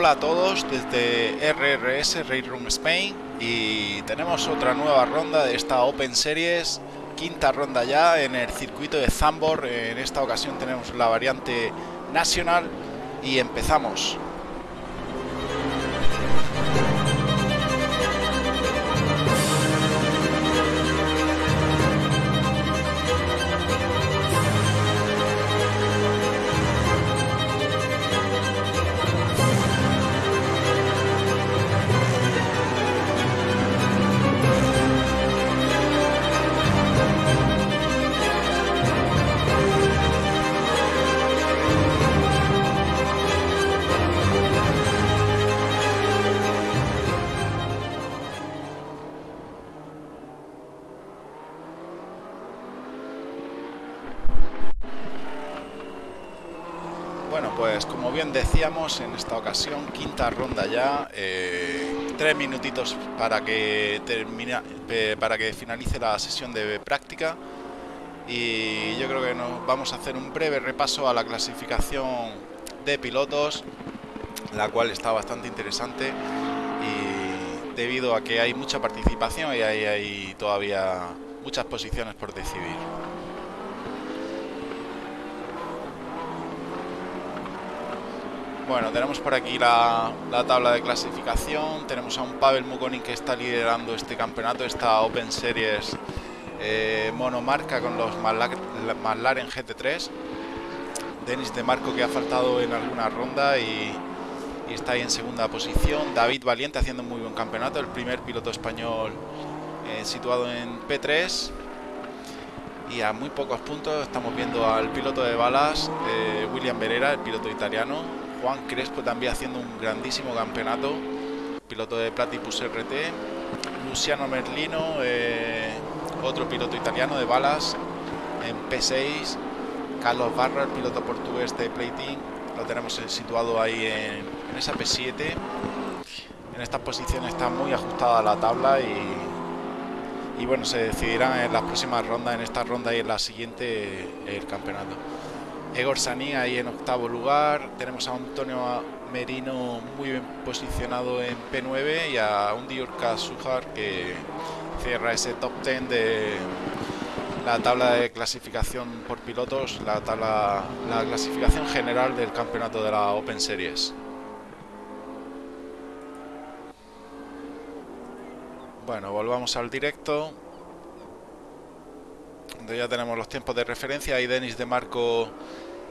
Hola, a todos desde RRS Raid Room Spain y tenemos otra nueva ronda de esta Open Series, quinta ronda ya en el circuito de Zambor. En esta ocasión tenemos la variante nacional y empezamos. Ocasión, quinta ronda ya, eh, tres minutitos para que termine, eh, para que finalice la sesión de práctica y yo creo que nos vamos a hacer un breve repaso a la clasificación de pilotos, la cual está bastante interesante y debido a que hay mucha participación y hay, hay todavía muchas posiciones por decidir. Bueno, tenemos por aquí la, la, tabla de clasificación. Tenemos a un Pavel Mukonin que está liderando este campeonato, esta Open Series eh, monomarca con los McLaren GT3. Denis de Marco que ha faltado en alguna ronda y, está ahí en segunda posición. David Valiente haciendo muy buen campeonato, el primer piloto español eh, situado en P3. Y a muy pocos puntos estamos viendo al piloto de balas, eh, William Berera, el piloto italiano, Juan Crespo también haciendo un grandísimo campeonato, piloto de Platypus RT, Luciano Merlino, eh, otro piloto italiano de balas en P6, Carlos Barra, el piloto portugués de Plating, lo tenemos situado ahí en, esa P7. En estas posiciones está muy ajustada la tabla y, y bueno, se decidirán en las próximas rondas, en esta ronda y en la siguiente el campeonato. Egor Saní ahí en octavo lugar. Tenemos a Antonio Merino muy bien posicionado en P9 y a un Diurka Sujar que cierra ese top 10 de la tabla de clasificación por pilotos, la tabla, la clasificación general del campeonato de la Open Series. Bueno, volvamos al directo. Ya tenemos los tiempos de referencia. Ahí Denis de Marco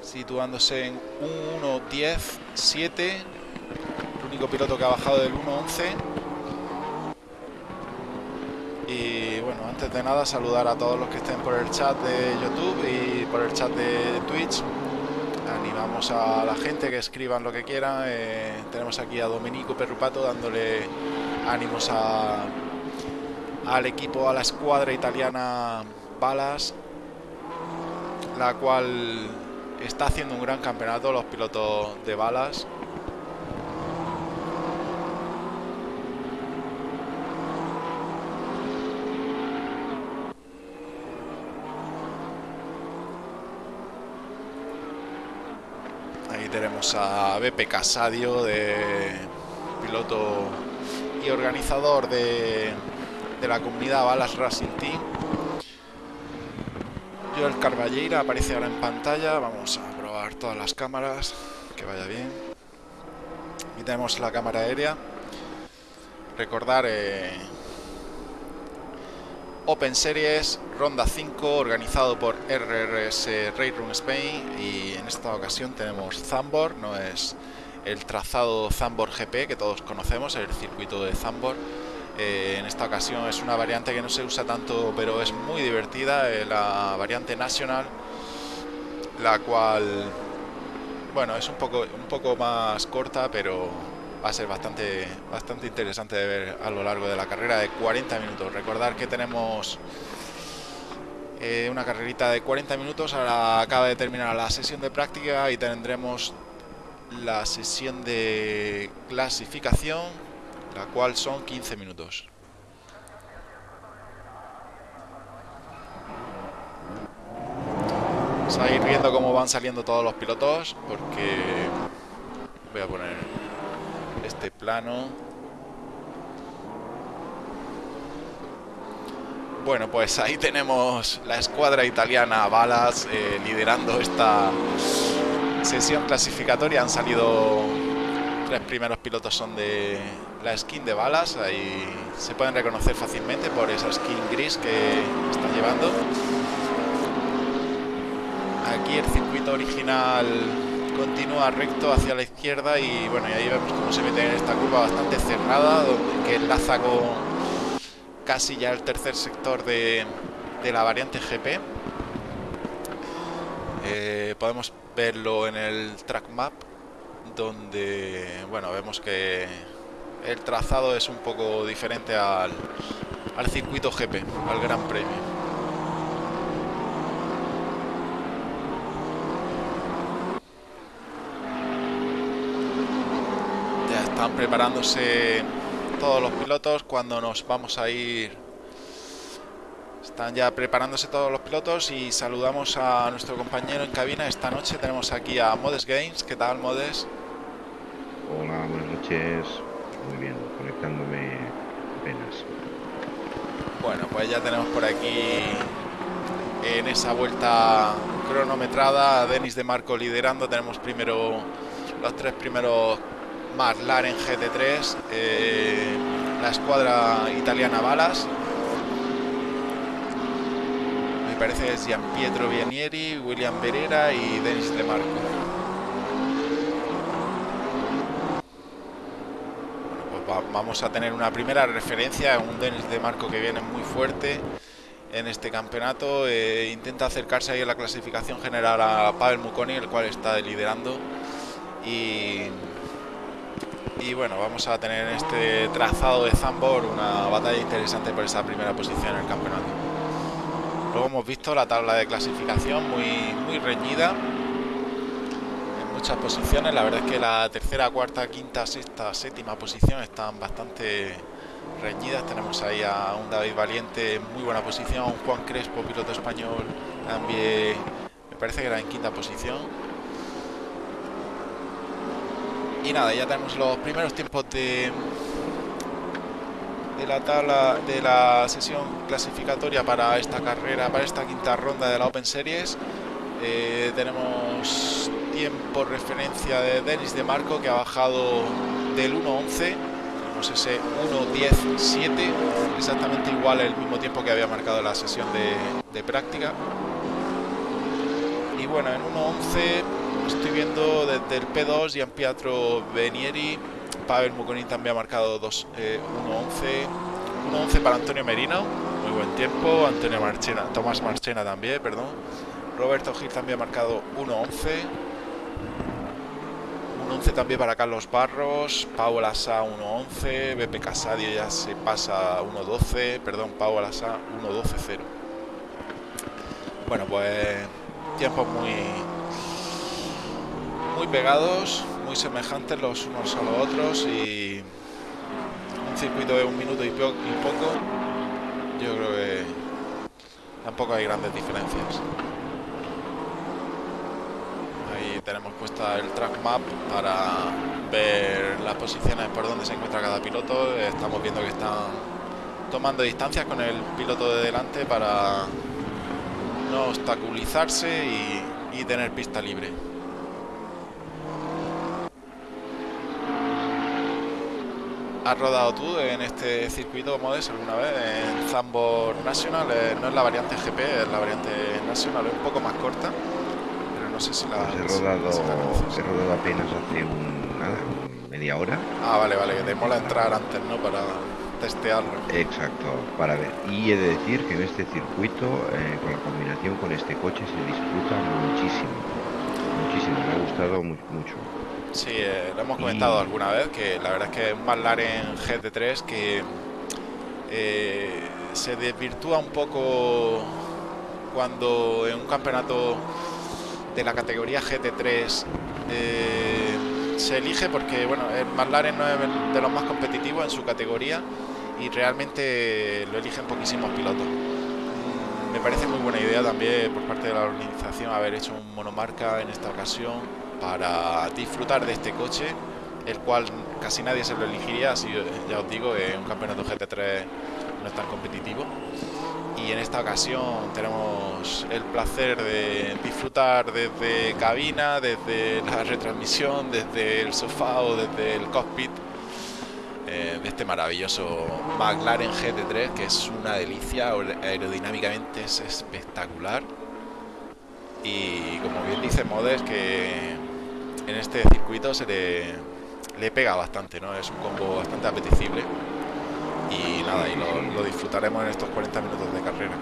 situándose en 1.10.7. El único piloto que ha bajado del 1.11. Y bueno, antes de nada saludar a todos los que estén por el chat de YouTube y por el chat de Twitch. Animamos a la gente que escriban lo que quieran. Eh, tenemos aquí a Domenico Perrupato dándole ánimos a, al equipo, a la escuadra italiana Balas, la cual está haciendo un gran campeonato los pilotos de balas. Ahí tenemos a Beppe Casadio, de piloto y organizador de, de la comunidad Balas Racing Team. Joel Carballeira aparece ahora en pantalla. Vamos a probar todas las cámaras. Que vaya bien. Y tenemos la cámara aérea. Recordar eh, Open Series, ronda 5, organizado por RRS Raid Room Spain. Y en esta ocasión tenemos Zambor, no es el trazado Zambor GP que todos conocemos, el circuito de Zambor. Eh, en esta ocasión es una variante que no se usa tanto, pero es muy divertida, eh, la variante nacional, la cual, bueno, es un poco, un poco más corta, pero va a ser bastante, bastante interesante de ver a lo largo de la carrera de 40 minutos. Recordar que tenemos eh, una carrerita de 40 minutos, ahora acaba de terminar la sesión de práctica y tendremos la sesión de clasificación la cual son 15 minutos. Vamos a ir viendo cómo van saliendo todos los pilotos, porque voy a poner este plano. Bueno, pues ahí tenemos la escuadra italiana Balas eh, liderando esta sesión clasificatoria. Han salido tres primeros pilotos son de la skin de Balas. Ahí se pueden reconocer fácilmente por esa skin gris que están llevando. Aquí el circuito original continúa recto hacia la izquierda y bueno, y ahí vemos cómo se mete en esta curva bastante cerrada, donde, que enlaza con casi ya el tercer sector de, la variante GP. Eh, podemos verlo en el track map, donde bueno, vemos que el trazado es un poco diferente al, al circuito GP, al Gran Premio. Están preparándose todos los pilotos cuando nos vamos a ir. Están ya preparándose todos los pilotos y saludamos a nuestro compañero en cabina. Esta noche tenemos aquí a Modes Games. ¿Qué tal, Modes? Hola, buenas noches. Muy bien, conectándome apenas. Bueno, pues ya tenemos por aquí en esa vuelta cronometrada a Denis de Marco liderando. Tenemos primero los tres primeros McLaren GT3, eh, la escuadra italiana Balas. Me parece que es Gian Pietro Vianieri, William Berera y Denis De Marco. Vamos a tener una primera referencia, un Denis De Marco que viene muy fuerte en este campeonato. Eh, intenta acercarse ahí a la clasificación general a Pavel Muconi, el cual está liderando. Y y bueno, vamos a tener en este trazado de Zambor una batalla interesante por esa primera posición en el campeonato. Luego hemos visto la tabla de clasificación muy, muy reñida muchas posiciones. La verdad es que la tercera, cuarta, quinta, sexta, séptima posición están bastante reñidas. Tenemos ahí a un David Valiente en muy buena posición, Juan Crespo, piloto español, también me parece que era en quinta posición y nada, ya tenemos los primeros tiempos de, de la tabla de la sesión clasificatoria para esta carrera, para esta quinta ronda de la Open Series. Eh, tenemos tiempo referencia de Denis de Marco que ha bajado del 1.11 tenemos ese 1.10.7 exactamente igual el mismo tiempo que había marcado la sesión de, de práctica y bueno en 1.11 Estoy viendo desde el P2 Gian Pietro Benieri. Pavel Muconin también ha marcado 2, 1.11. 1.11 para Antonio Merino. Muy buen tiempo. Antonio Marchena, Tomás Marchena también, perdón. Roberto Gil también ha marcado 1.11. 1.11 también para Carlos Barros. Pau Asa 1.11. BP Casadio ya se pasa 1.12. Perdón, Pau Asa 1.12.0. Bueno, pues tiempos muy muy pegados, muy semejantes los unos a los otros y un circuito de un minuto y, poco, yo creo que tampoco hay grandes diferencias. Ahí tenemos puesta el track map para ver las posiciones por donde se encuentra cada piloto. Estamos viendo que están tomando distancias con el piloto de delante para no obstaculizarse y tener pista libre. ¿Has rodado tú en este circuito Modes alguna vez? En Zambor National, eh, no es la variante GP, es la variante National, es un poco más corta, no sé si la... Pues he, rodado, he rodado apenas hace un, nada, media hora. Ah, vale, vale, que te mola entrar antes, ¿no? Para testearlo. Exacto, para ver. Y he de decir que en este circuito, eh, con la combinación con este coche, se disfruta muchísimo. Muchísimo, me ha gustado mucho. Sí, eh, lo hemos comentado alguna vez, que la verdad es que es un McLaren GT3 que eh, se desvirtúa un poco cuando en un campeonato de la categoría GT3 eh, se elige porque bueno, el McLaren no es de los más competitivos en su categoría y realmente lo eligen poquísimos pilotos. Mm, me parece muy buena idea también por parte de la organización haber hecho un monomarca en esta ocasión para disfrutar de este coche el cual casi nadie se lo elegiría, así ya os digo, un campeonato GT3 no es tan competitivo. Y en esta ocasión tenemos el placer de disfrutar desde cabina, desde la retransmisión, desde el sofá o desde el cockpit eh, de este maravilloso McLaren GT3 que es una delicia, aerodinámicamente es espectacular y como bien dice Modes que en este circuito se le, le pega bastante, ¿no? Es un combo bastante apetecible y nada, y lo, disfrutaremos en estos 40 minutos de carrera.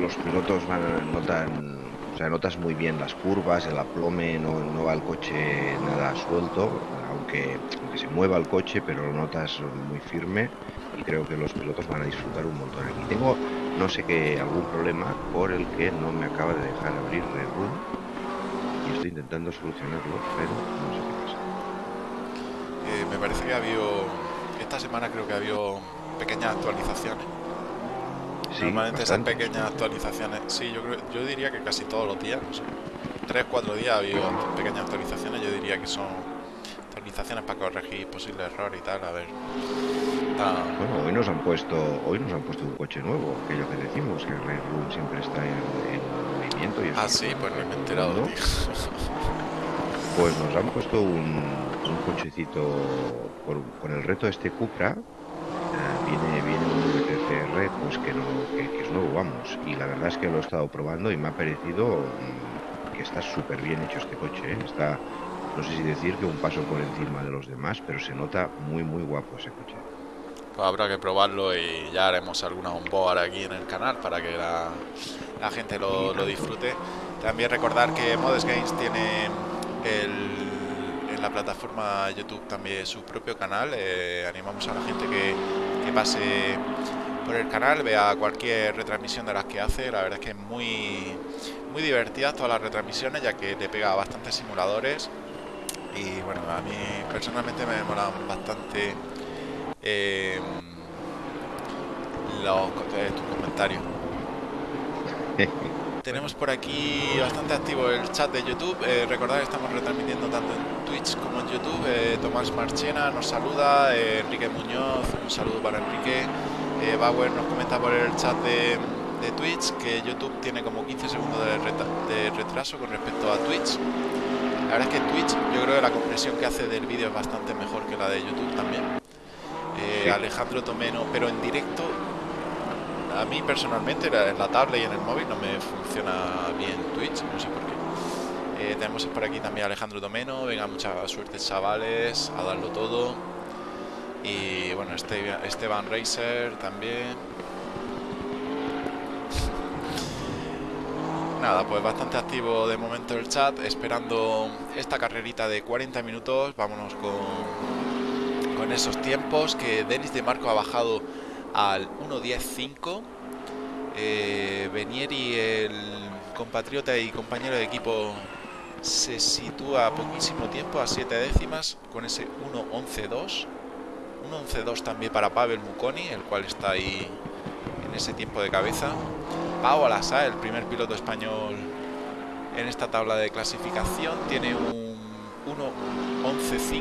Los pilotos van, notan, o sea, notas muy bien las curvas, el aplome, no, no va el coche nada suelto, aunque, aunque se mueva el coche, pero lo notas muy firme y creo que los pilotos van a disfrutar un montón. Aquí tengo, no sé qué, algún problema por el que no me acaba de dejar abrir Red Bull y estoy intentando solucionarlo, pero no sé qué pasa. Eh, me parece que ha habido esta semana creo que ha habido pequeñas actualizaciones. Normalmente esas pequeñas actualizaciones, sí, yo creo, yo diría que casi todos los días, no sé, tres, cuatro días ha habido pequeñas actualizaciones, yo diría que son actualizaciones para corregir posibles errores y tal, a ver. Bueno, hoy nos han puesto, hoy nos han puesto un coche nuevo, aquello que decimos, que el Red Bull siempre está en, movimiento. Y ah, sí, pues no me he enterado, Pues nos han puesto un, cochecito con el reto de este Cupra. Ah, viene, viene un VTCR pues que, no, que, es nuevo, vamos. Y la verdad es que lo he estado probando y me ha parecido mm, que está súper bien hecho este coche. ¿eh? Está, no sé si decir que un paso por encima de los demás, pero se nota muy, muy guapo ese coche. Pues habrá que probarlo y ya haremos alguna onboard aquí en el canal para que la, la gente lo, lo disfrute. También recordar que Modes Games tiene en la plataforma YouTube también su propio canal. Eh, animamos a la gente que, pase por el canal, vea cualquier retransmisión de las que hace. La verdad es que es muy, muy divertida todas las retransmisiones, ya que le pega bastantes simuladores. Y bueno, a mí personalmente me demoran bastante eh, los, eh, comentarios. Tenemos por aquí bastante activo el chat de YouTube. Eh, recordad que estamos retransmitiendo tanto en Twitch como en YouTube. Eh, Tomás Marchena nos saluda, eh, Enrique Muñoz, un saludo para Enrique. Bauer nos comenta por el chat de, Twitch que YouTube tiene como 15 segundos de, retraso con respecto a Twitch. La verdad es que Twitch, yo creo que la compresión que hace del vídeo es bastante mejor que la de YouTube también. Alejandro Tomeno, pero en directo a mí personalmente en la tablet y en el móvil no me funciona bien Twitch, no sé por qué. Eh, tenemos por aquí también a Alejandro Domeno, venga, mucha suerte chavales, a darlo todo. Y bueno, este, Esteban Racer también. Nada, pues bastante activo de momento el chat, esperando esta carrerita de 40 minutos. Vámonos con, con esos tiempos que Denis de Marco ha bajado al 1.10.5. Eh, Benieri, el compatriota y compañero de equipo, se sitúa poquísimo tiempo, a 7 décimas, con ese 1.11.2. 1.11.2 también para Pavel Muconi, el cual está ahí en ese tiempo de cabeza. Pau Alasa, el primer piloto español en esta tabla de clasificación, tiene un 1.11.5,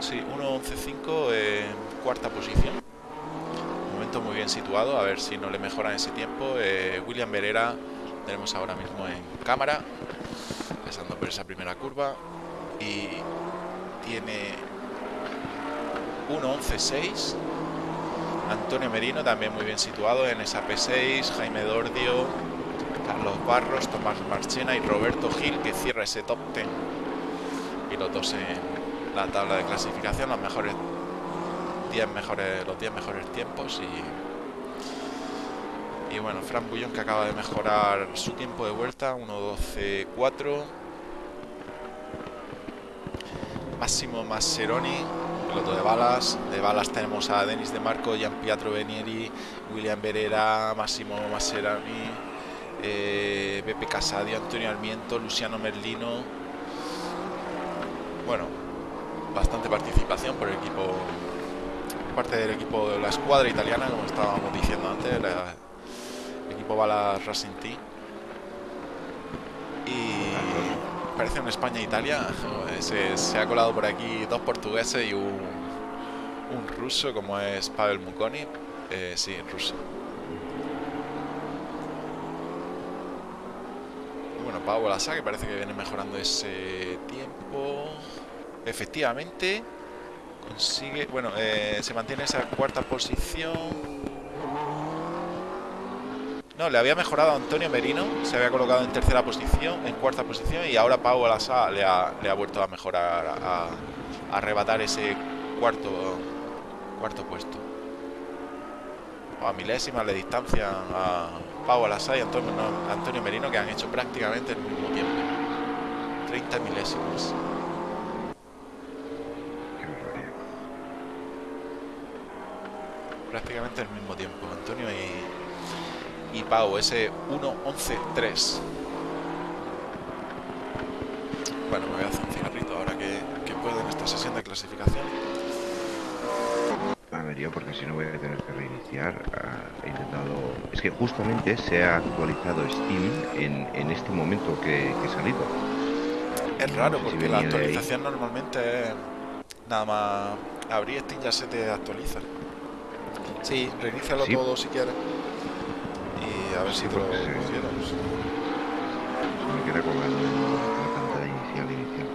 sí, 1.11.5 en cuarta posición muy bien situado, a ver si no le mejoran ese tiempo. Eh, William Verera tenemos ahora mismo en cámara, pasando por esa primera curva y tiene 1.11.6. Antonio Merino también muy bien situado en esa P6, Jaime Dordio, Carlos Barros, Tomás Marchena y Roberto Gil que cierra ese top 10 pilotos en la tabla de clasificación, los mejores 10 mejores, los 10 mejores tiempos y, y bueno, Fran Bullón que acaba de mejorar su tiempo de vuelta, 1.12.4 Máximo Masseroni, piloto de balas. De balas tenemos a Denis de Marco, Gian Pietro Benieri, William Berera, Máximo Masseroni, eh, Pepe Casadio, Antonio Almiento, Luciano Merlino. Bueno, bastante participación por el equipo parte del equipo de la escuadra italiana, como estábamos diciendo antes, el equipo Bala Racing Team. Y parece un España-Italia. Se, se, ha colado por aquí dos portugueses y un, un ruso como es Pavel Mukoni. Eh, sí, ruso. Bueno, Pau Lasa que parece que viene mejorando ese tiempo. Efectivamente, consigue... Bueno, eh, se mantiene esa cuarta posición. No, le había mejorado a Antonio Merino, se había colocado en tercera posición, en cuarta posición, y ahora Pau Alasa le ha, le ha vuelto a mejorar, a, arrebatar ese cuarto, cuarto puesto. A milésimas de distancia a Pau Alasa y Antonio, Antonio Merino, que han hecho prácticamente el mismo tiempo. 30 milésimas. Prácticamente el mismo tiempo, Antonio y, y Pau, ese 1-11-3. Bueno, me voy a hacer un cigarrito ahora que, que puedo en esta sesión de clasificación. A ver, yo porque si no voy a tener que reiniciar. Uh, he intentado. Es que justamente se ha actualizado Steam en, en este momento que, que he salido. Es raro no sé porque si la actualización normalmente es nada más abrir Steam ya se te actualiza. Sí, reinícialo ¿Sí? todo si quieres a ver si te lo pusiéramos. Me en la pantalla inicial inicial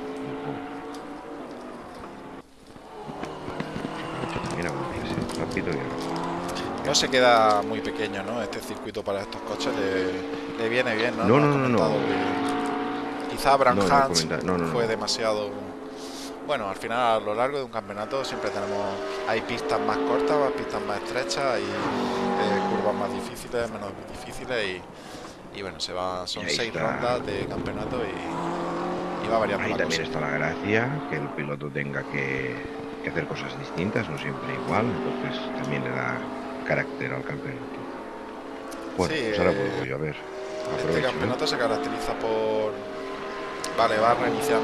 Mira, rápido y no se queda muy pequeño, ¿no? Este circuito para estos coches le, le viene bien, ¿no? No, no, no, no. Quizá Abraham no, Hans no, fue demasiado... Bueno, al final a lo largo de un campeonato siempre tenemos... Hay pistas más cortas, pistas más estrechas y eh, curvas más difíciles, menos difíciles y, y bueno, se va, son seis está. rondas de campeonato y, y va variando Ahí la también cosa. está la gracia, que el piloto tenga que, que, hacer cosas distintas, no siempre igual, entonces también le da carácter al campeonato. Bueno, sí, pues ahora eh, puedo yo a ver. Este Aprovecho, campeonato ¿eh? se caracteriza por... Vale, va a reiniciar.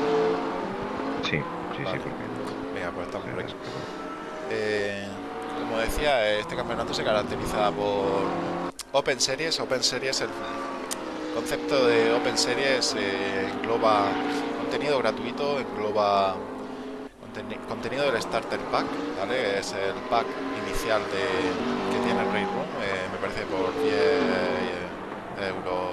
Sí, sí, Vale. sí, porque... Venga, pues estamos por aquí. Perdón. Eh, como decía, este campeonato se caracteriza por Open Series. Open Series, el concepto de Open Series eh, engloba contenido gratuito, engloba conteni contenido del Starter Pack, ¿vale? Es el pack inicial de, que tiene el Race Room, eh, me parece por 10 euros.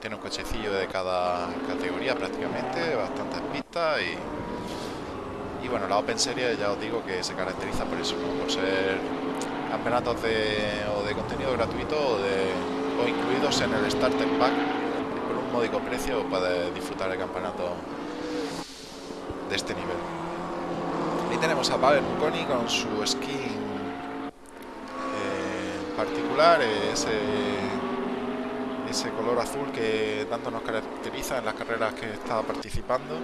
Tiene un cochecillo de cada categoría prácticamente, bastantes pistas y bueno, la Open Series ya os digo que se caracteriza por eso, por ser campeonatos de, o de contenido gratuito o, incluidos en el Starter Pack por un módico precio puedes disfrutar el campeonato de este nivel. Ahí tenemos a Pavel Muconi con su skin eh, particular, ese, ese color azul que tanto nos caracteriza en las carreras que está participando.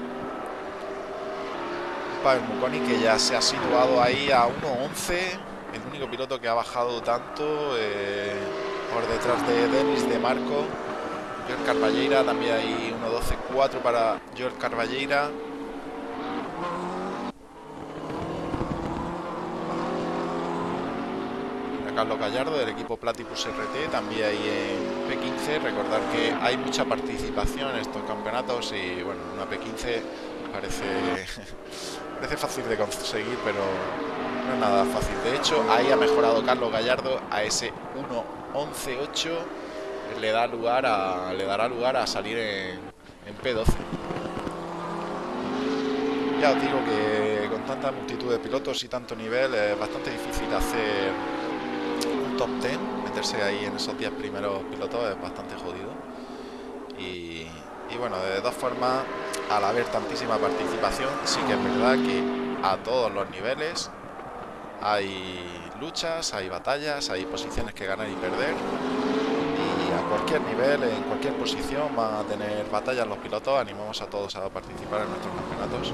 Pavel Muconi que ya se ha situado ahí a 1.11 el único piloto que ha bajado tanto eh, por detrás de Denis de Marco George Carballeira también hay 1.12.4 para George Carballeira. Carlos Gallardo del equipo Platypus RT también hay en P15 recordar que hay mucha participación en estos campeonatos y bueno una P15 parece parece fácil de conseguir pero no es nada fácil. De hecho, ahí ha mejorado Carlos Gallardo a ese 1.11.8 le da lugar le dará lugar a salir en, en, P12. Ya os digo que con tanta multitud de pilotos y tanto nivel es bastante difícil hacer un top 10, meterse ahí en esos 10 primeros pilotos es bastante jodido. Y, y bueno, de dos formas, al haber tantísima participación, sí que es verdad que a todos los niveles hay luchas, hay batallas, hay posiciones que ganar y perder. Y a cualquier nivel, en cualquier posición, van a tener batallas los pilotos. Animamos a todos a participar en nuestros campeonatos.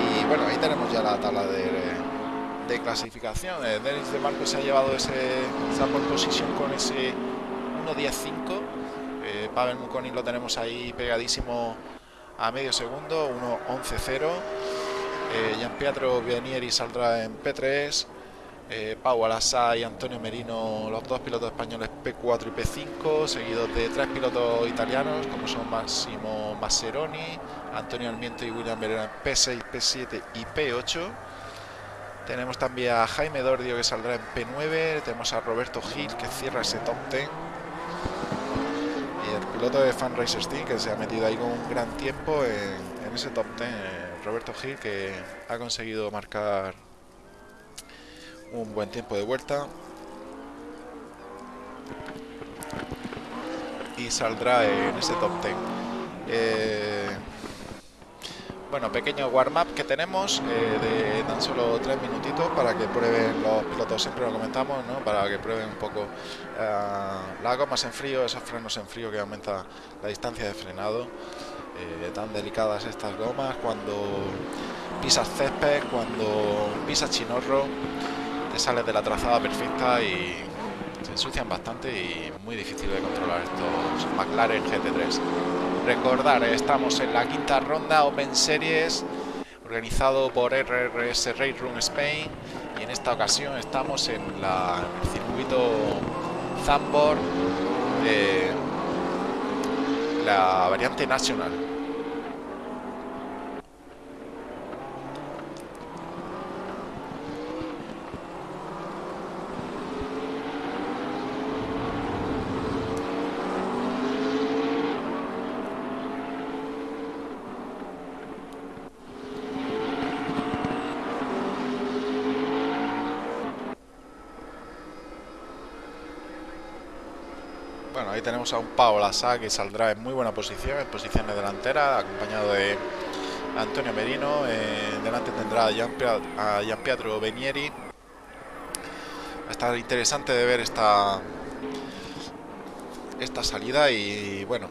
Y bueno, ahí tenemos ya la tabla de, de clasificación. Eh, Denis de Marco se ha llevado ese, esa pole position con ese 1.10.5. Eh, Pavel Mukoni lo tenemos ahí pegadísimo a medio segundo, 1.11.0. Eh, Gian Pietro Vianieri saldrá en P3, eh, Pau Alasá y Antonio Merino, los dos pilotos españoles P4 y P5, seguidos de tres pilotos italianos como son Máximo Masseroni, Antonio Almiento y William Verena P6, P7 y P8. Tenemos también a Jaime Dordio que saldrá en P9, tenemos a Roberto Gil que cierra ese top 10 y el piloto de Fan Racer Steam que se ha metido ahí con un gran tiempo en, ese top 10, Roberto Gil que ha conseguido marcar un buen tiempo de vuelta. Y saldrá en ese top 10 eh, bueno pequeño warm up que tenemos eh, de tan solo tres minutitos para que prueben los pilotos siempre lo comentamos ¿no? para que prueben un poco uh, las gomas en frío esos frenos en frío que aumenta la distancia de frenado eh, tan delicadas estas gomas cuando pisas césped cuando pisas chinorro te sales de la trazada perfecta y se ensucian bastante y muy difícil de controlar estos McLaren GT3. Recordar, estamos en la quinta ronda Open Series organizado por RRS Race Room Spain y en esta ocasión estamos en, la, el circuito Zambor la variante nacional. A un Paolo Asa que saldrá en muy buena posición, en posiciones delanteras, acompañado de Antonio Merino. delante tendrá a Gian, Pietro Benieri. Va a estar interesante de ver esta, esta salida y bueno,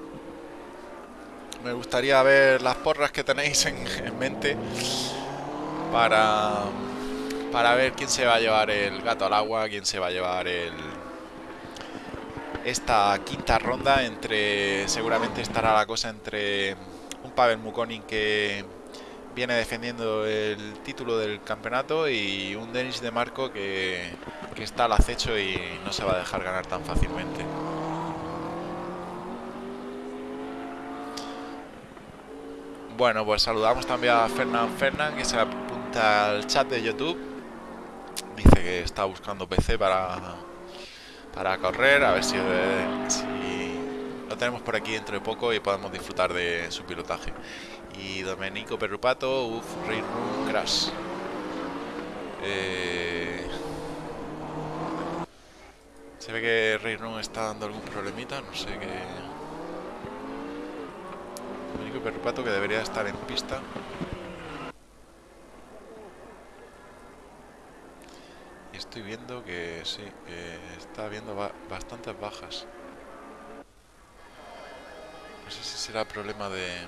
me gustaría ver las porras que tenéis en, en mente para, para ver quién se va a llevar el gato al agua, quién se va a llevar el esta quinta ronda entre seguramente estará la cosa entre un Pavel Mukonin que viene defendiendo el título del campeonato y un Denis de Marco que, que está al acecho y no se va a dejar ganar tan fácilmente. Bueno, pues saludamos también a Fernán Fernán que se apunta al chat de YouTube. Dice que está buscando PC para para correr, a ver si, lo tenemos por aquí dentro de poco y podemos disfrutar de su pilotaje. Y Domenico Perrupato, uff, Rain Room Crash. Eh, se ve que Rain Room está dando algún problemita, no sé qué. Domenico Perrupato que debería estar en pista. Estoy viendo que sí, que está habiendo bastantes bajas. No sé si será problema de...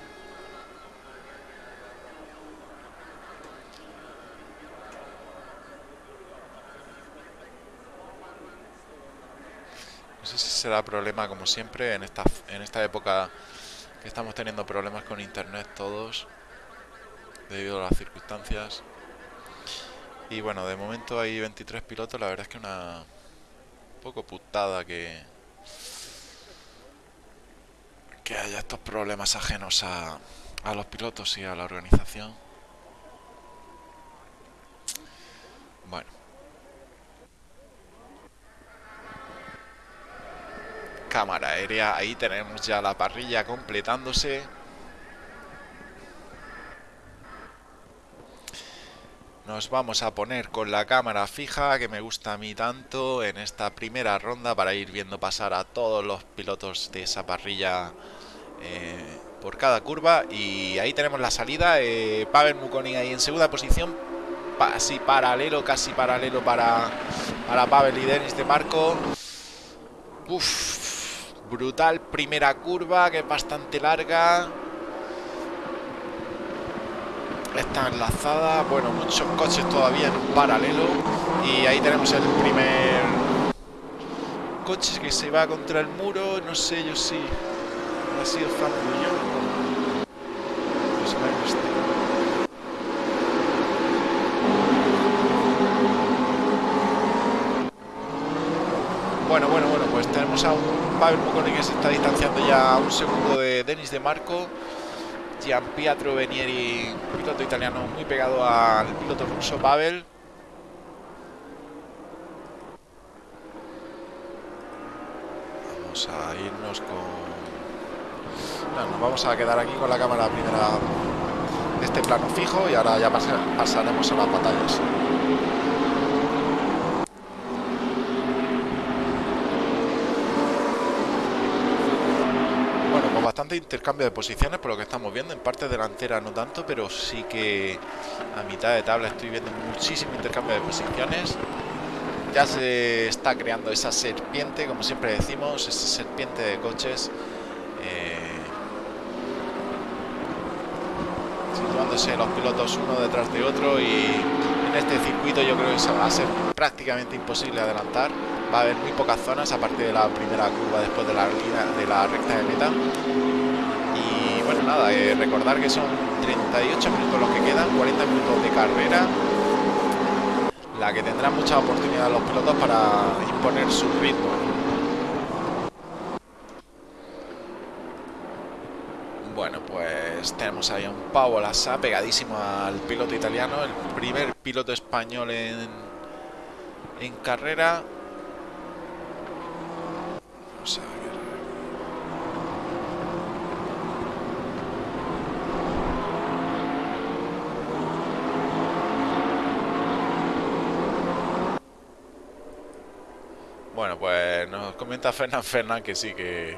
No sé si será problema como siempre en esta, en esta época que estamos teniendo problemas con internet todos debido a las circunstancias. Y bueno, de momento hay 23 pilotos, la verdad es que una poco putada que que haya estos problemas ajenos a, a los pilotos y a la organización. Bueno. Cámara aérea, ahí tenemos ya la parrilla completándose. Nos vamos a poner con la cámara fija, que me gusta a mí tanto, en esta primera ronda para ir viendo pasar a todos los pilotos de esa parrilla eh, por cada curva. Y ahí tenemos la salida, eh, Pavel Mukonin ahí en segunda posición, casi paralelo, casi paralelo para, para Pavel y Denis de Marco. Uf, brutal primera curva, que es bastante larga recta enlazada, bueno, muchos coches todavía en paralelo. Y ahí tenemos el primer coche que se va contra el muro, no sé yo si ha sido Fran pues Bueno, bueno, bueno, pues tenemos a un Pavel Mucone que se está distanciando ya a un segundo de Denis de Marco. Gian Pietro Venieri, piloto italiano muy pegado al piloto ruso Pavel. Vamos a irnos con... No, nos vamos a quedar aquí con la cámara primera de este plano fijo y ahora ya pasaremos a las batallas. Intercambio de posiciones por lo que estamos viendo. En parte delantera no tanto, pero sí que a mitad de tabla estoy viendo muchísimo intercambio de posiciones. Ya se está creando esa serpiente, como siempre decimos, esa serpiente de coches. Eh, situándose los pilotos uno detrás de otro y en este circuito yo creo que va a ser prácticamente imposible adelantar va a haber muy pocas zonas aparte de la primera curva después de la recta de meta y bueno nada eh, recordar que son 38 minutos los que quedan 40 minutos de carrera la que tendrán mucha oportunidad los pilotos para imponer su ritmo. Bueno pues tenemos ahí a un Pau Lassa pegadísimo al piloto italiano el primer piloto español en en carrera pues nos comenta Fernán Fernán que sí, que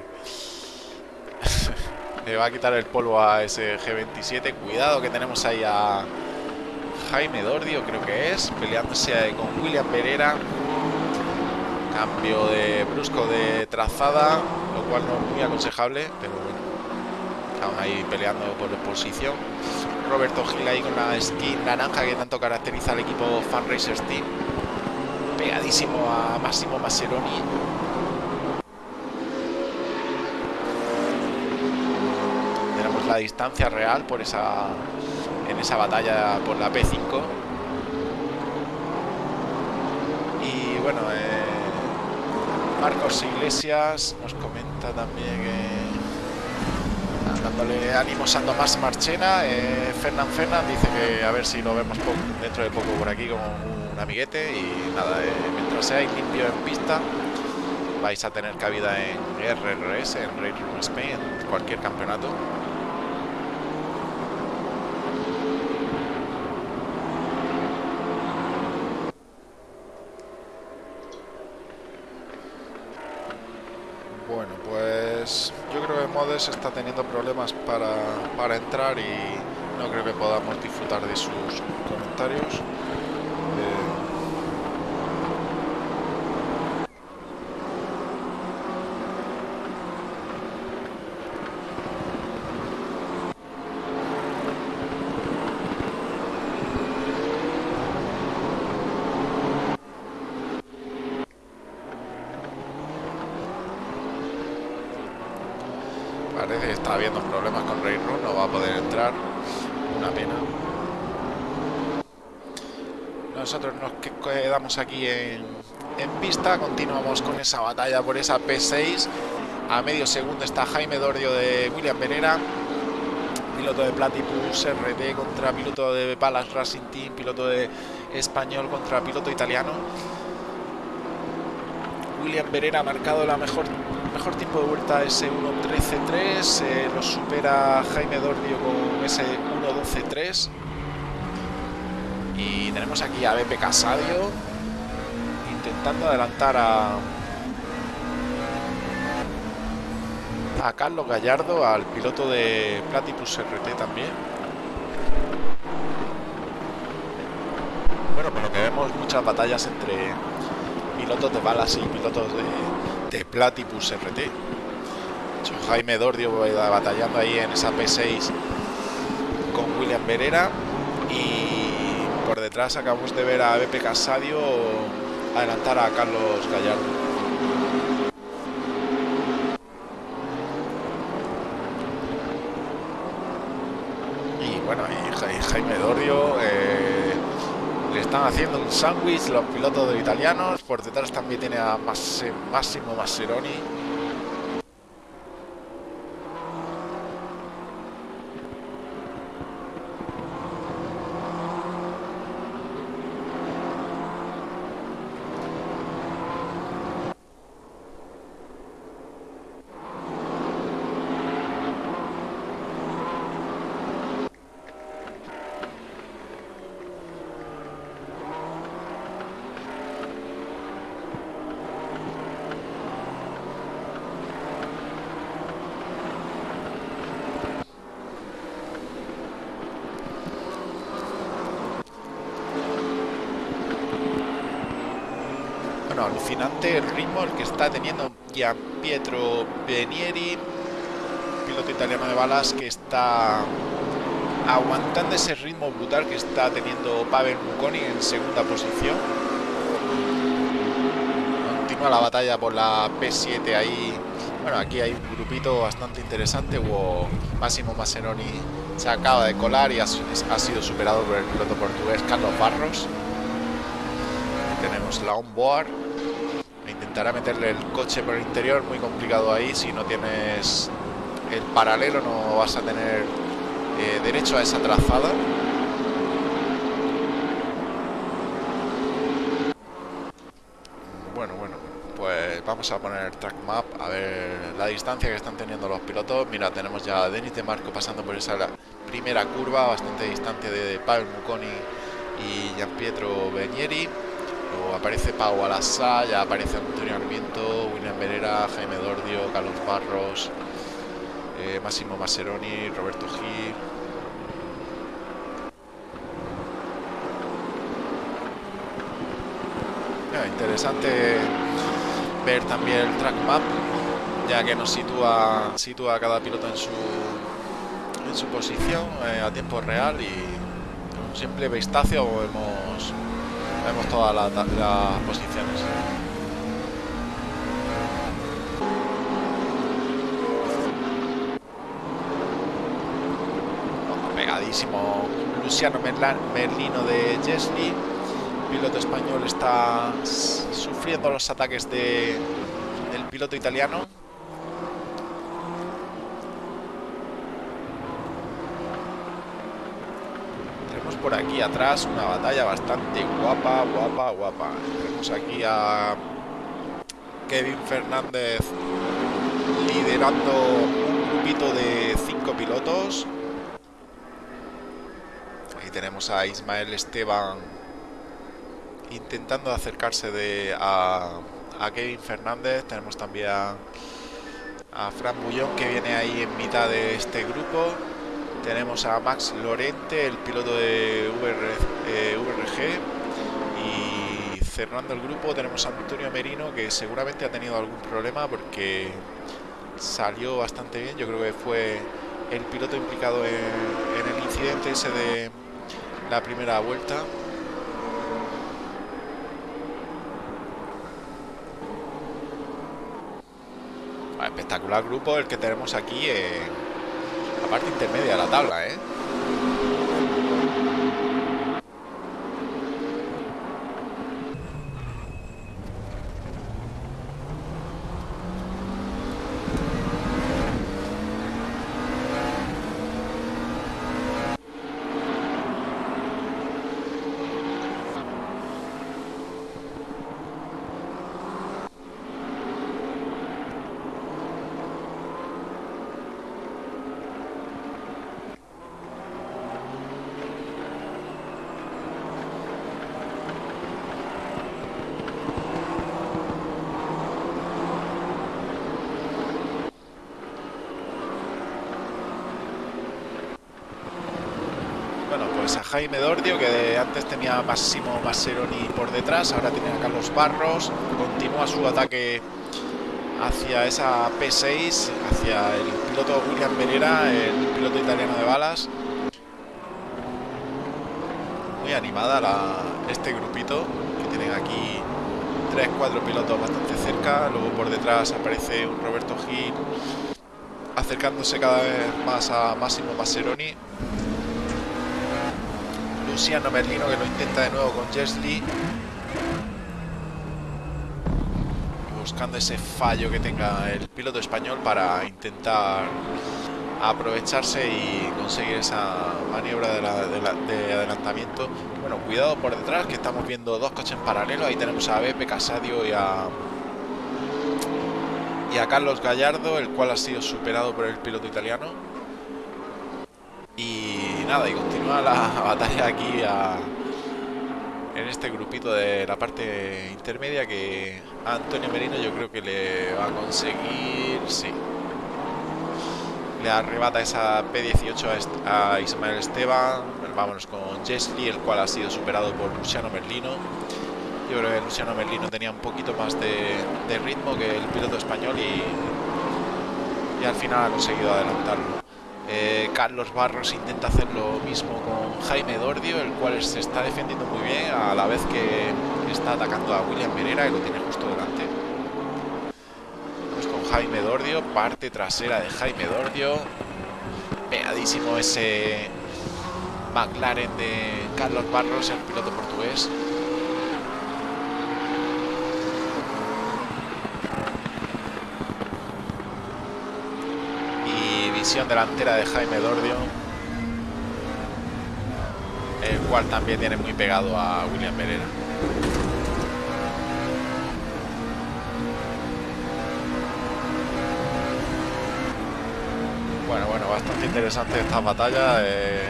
le va a quitar el polvo a ese G27. Cuidado que tenemos ahí a Jaime Dordio, creo que es, peleándose con William Pereira. Cambio de brusco de trazada, lo cual no es muy aconsejable, pero bueno. Estamos ahí peleando por posición. Roberto Gil ahí con la skin naranja que tanto caracteriza al equipo Fan Racers Team. Pegadísimo a Máximo Mascheroni. Tenemos la distancia real por esa en esa batalla por la P5. Y bueno, eh, Marcos Iglesias nos comenta también que dándole ánimos a Tomás Marchena. Eh, Fernán Fernán dice que a ver si lo vemos dentro de poco por aquí con un amiguete. Y nada, eh, mientras seáis limpio en pista, vais a tener cabida en RRS, en Race Room Spain, en cualquier campeonato. Está teniendo problemas para, para entrar y no creo que podamos disfrutar de sus comentarios. Parece que está habiendo problemas con Ray Run, no va a poder entrar. Una pena. Nosotros nos quedamos aquí en, en pista, continuamos con esa batalla por esa P6. A medio segundo está Jaime Dordio de William Venera, piloto de Platypus RT contra piloto de Palas Racing Team, piloto de español contra piloto italiano. William Venera ha marcado la mejor mejor tiempo de vuelta ese 1.13.3, eh, lo supera Jaime Dordio con ese 1.12.3. Tenemos aquí a Bepe Casadio intentando adelantar a, a Carlos Gallardo, al piloto de Platypus RT también. Bueno, por lo que vemos muchas batallas entre pilotos de balas y pilotos de, de Platypus RT. Jaime Dordio batallando ahí en esa P6 con William Verera y detrás acabamos de ver a Bepe Casadio adelantar a Carlos Gallardo. Y bueno, y Jaime Dordio eh, le están haciendo un sándwich los pilotos de italianos. Por detrás también tiene a Massimo Masseroni. alucinante el ritmo el que está teniendo Gian Pietro Benieri, piloto italiano de balas que está aguantando ese ritmo brutal que está teniendo Pavel Muconi en segunda posición. Continúa la batalla por la P7 ahí. Bueno, aquí hay un grupito bastante interesante. Hubo Máximo Maseroni se acaba de colar y ha, sido superado por el piloto portugués Carlos Barros tenemos la onboard intentará meterle el coche por el interior, muy complicado ahí, si no tienes el paralelo no vas a tener eh, derecho a esa trazada. Bueno, bueno, pues vamos a poner track map, a ver la distancia que están teniendo los pilotos. Mira, tenemos ya a Denis de Marco pasando por esa primera curva, bastante distante de Pavel Muconi y Gian Pietro Benieri aparece Pau Alassá, ya aparece Antonio Armiento, William Verera, Jaime Dordio, Carlos Barros, eh, Máximo Masseroni, Roberto Gil. interesante ver también el track map, ya que nos sitúa, sitúa cada piloto en su, en su posición eh, a tiempo real y un simple vistazo hemos Vemos todas las posiciones. Pegadísimo Luciano Merlino de Jesli. piloto español está sufriendo los ataques de, del piloto italiano. por aquí atrás una batalla bastante guapa, guapa, guapa. Tenemos aquí a Kevin Fernández liderando un grupito de cinco pilotos. Ahí tenemos a Ismael Esteban intentando acercarse de, a, Kevin Fernández. Tenemos también a, a Fran Bullón que viene ahí en mitad de este grupo. Tenemos a Max Lorente, el piloto de VRG. Eh, y cerrando el grupo tenemos a Antonio Merino, que seguramente ha tenido algún problema porque salió bastante bien. Yo creo que fue el piloto implicado en, el incidente ese de la primera vuelta. espectacular grupo el que tenemos aquí la parte intermedia de la tabla, ¿eh? Jaime Dordio, que antes tenía Máximo Masseroni por detrás, ahora tiene a Carlos Barros, continúa su ataque hacia esa P6, hacia el piloto William Venera, el piloto italiano de balas. Muy animada este grupito, que tienen aquí 3-4 pilotos bastante cerca, luego por detrás aparece un Roberto Gil acercándose cada vez más a Máximo Masseroni Luciano Merlino que lo intenta de nuevo con Jesli. Buscando ese fallo que tenga el piloto español para intentar aprovecharse y conseguir esa maniobra de, adelantamiento. Bueno, cuidado por detrás que estamos viendo dos coches en paralelo. Ahí tenemos a Beppe Casadio y a y a Carlos Gallardo, el cual ha sido superado por el piloto italiano. Y nada, y continúa la batalla aquí en este grupito de la parte intermedia que Antonio Merino yo creo que le va a conseguir, sí. Le arrebata esa P18 a, Ismael Esteban. Vámonos con Jesli, el cual ha sido superado por Luciano Merlino. Yo creo que Luciano Merlino tenía un poquito más de, ritmo que el piloto español y, y al final ha conseguido adelantarlo. Eh, Carlos Barros intenta hacer lo mismo con Jaime Dordio, el cual se está defendiendo muy bien a la vez que está atacando a William Pereira, que lo tiene justo delante. Vamos con Jaime Dordio, parte trasera de Jaime Dordio. Pegadísimo ese McLaren de Carlos Barros, el piloto portugués. Delantera de Jaime Dordio, el cual también tiene muy pegado a William Pereira. Bueno, bueno, bastante interesante esta batalla.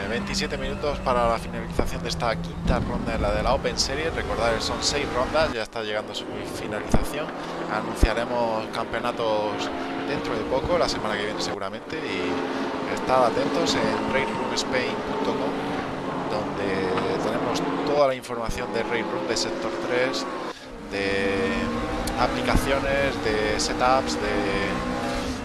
27 eh, minutos para la finalización de esta quinta ronda de la de la Open Series. Recordar que son 6 rondas, ya está llegando su finalización. Anunciaremos campeonatos dentro de poco, la semana que viene seguramente, y estad atentos en railroomspain.com donde tenemos toda la información de Railroom, de Sector 3, de aplicaciones, de setups, de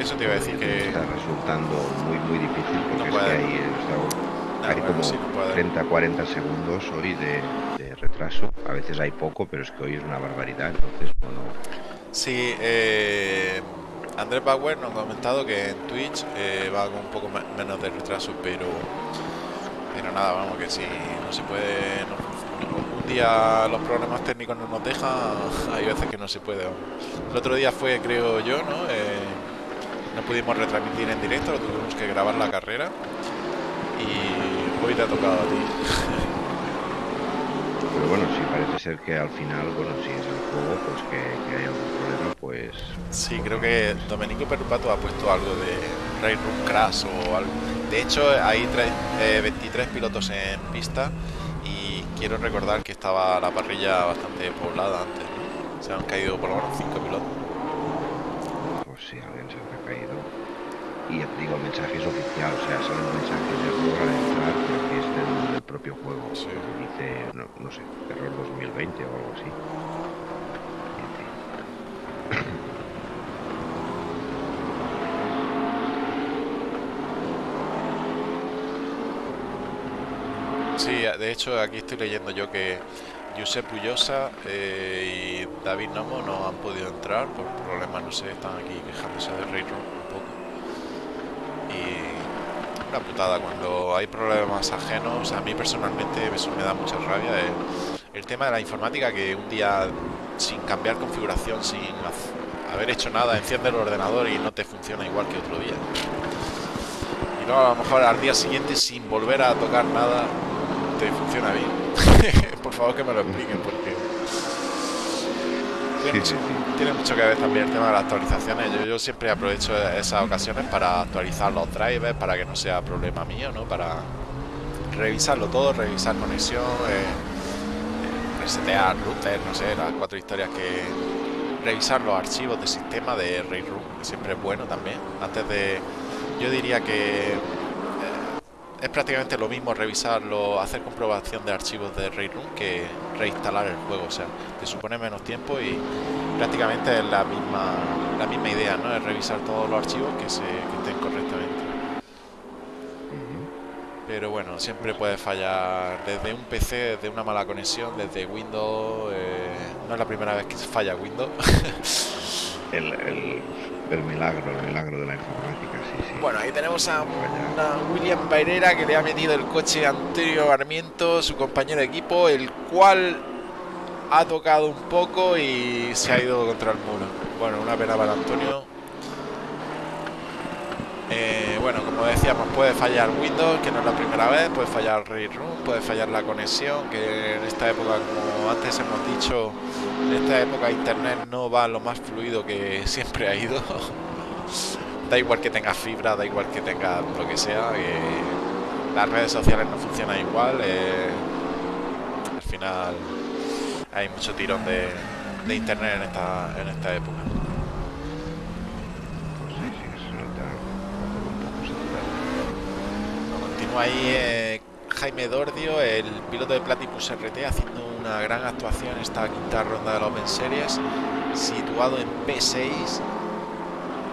Eso te iba a decir que... Está resultando muy, muy difícil porque es que hay, hay como 30, 40 segundos hoy de, retraso. A veces hay poco, pero es que hoy es una barbaridad, entonces, bueno... Sí, eh... Andrés Bauer nos ha comentado que en Twitch eh, va con un poco menos de retraso, pero pero nada, vamos, que si no se puede, día los problemas técnicos no nos dejan, hay veces que no se puede. El otro día fue, creo yo, ¿no? Eh, no pudimos retransmitir en directo, lo tuvimos que grabar la carrera y hoy te ha tocado a ti. Pero bueno, si parece ser que al final, bueno, si es el juego, pues que, hay algún problema, pues... Sí, creo que Domenico Perpato ha puesto algo de Raid Room Crash o algo. De hecho, hay 23 eh, pilotos en pista quiero recordar que estaba la parrilla bastante poblada antes, Se han caído por lo menos 5 pilotos. Pues sí, alguien se ha caído. Y digo, el mensaje es oficial, o sea, son mensajes de al entrar, pero que es del, propio juego. Sí. Dice, no, no sé, error 2020 o algo así. Sí, de hecho aquí estoy leyendo yo que Josep Ullosa eh, y David Nomo no han podido entrar por problemas, no sé, están aquí quejándose de poco. Y una putada, cuando hay problemas ajenos, a mí personalmente eso me da mucha rabia. El, el tema de la informática que un día sin cambiar configuración, sin haber hecho nada, enciende el ordenador y no te funciona igual que otro día. Y luego a lo mejor al día siguiente sin volver a tocar nada funciona bien. Por favor que me lo expliquen porque tiene, mucho, que ver también el tema de las actualizaciones. Yo, siempre aprovecho esas ocasiones para actualizar los drivers para que no sea problema mío, ¿no? Para revisarlo todo, revisar conexión, eh, resetear router, no sé, las cuatro historias que revisar los archivos de sistema de Railroom, que siempre es bueno también. Antes de, yo diría que es prácticamente lo mismo revisarlo, hacer comprobación de archivos de Room que reinstalar el juego. O sea, te supone menos tiempo y prácticamente es la misma, la misma idea, ¿no? Es revisar todos los archivos que, se, que estén correctamente. Pero bueno, siempre puede fallar desde un PC, desde una mala conexión, desde Windows. Eh, no es la primera vez que falla Windows. el, el, milagro, el milagro de la informática, sí, sí. Bueno, ahí tenemos a William Bairera que le ha metido el coche a Antonio Armiento, su compañero de equipo, el cual ha tocado un poco y se ha ido contra el muro. Bueno, una pena para Antonio. Eh, bueno, como decíamos, puede fallar Windows, que no es la primera vez, puede fallar Room, puede fallar la conexión, que en esta época, como antes hemos dicho, en esta época Internet no va lo más fluido que siempre ha ido. da igual que tenga fibra, da igual que tenga lo que sea, las redes sociales no funcionan igual. Eh, al final hay mucho tirón de, Internet en esta época. Ahí eh, Jaime Dordio, el piloto de Platypus RT, haciendo una gran actuación en esta quinta ronda de la Open Series, situado en P6,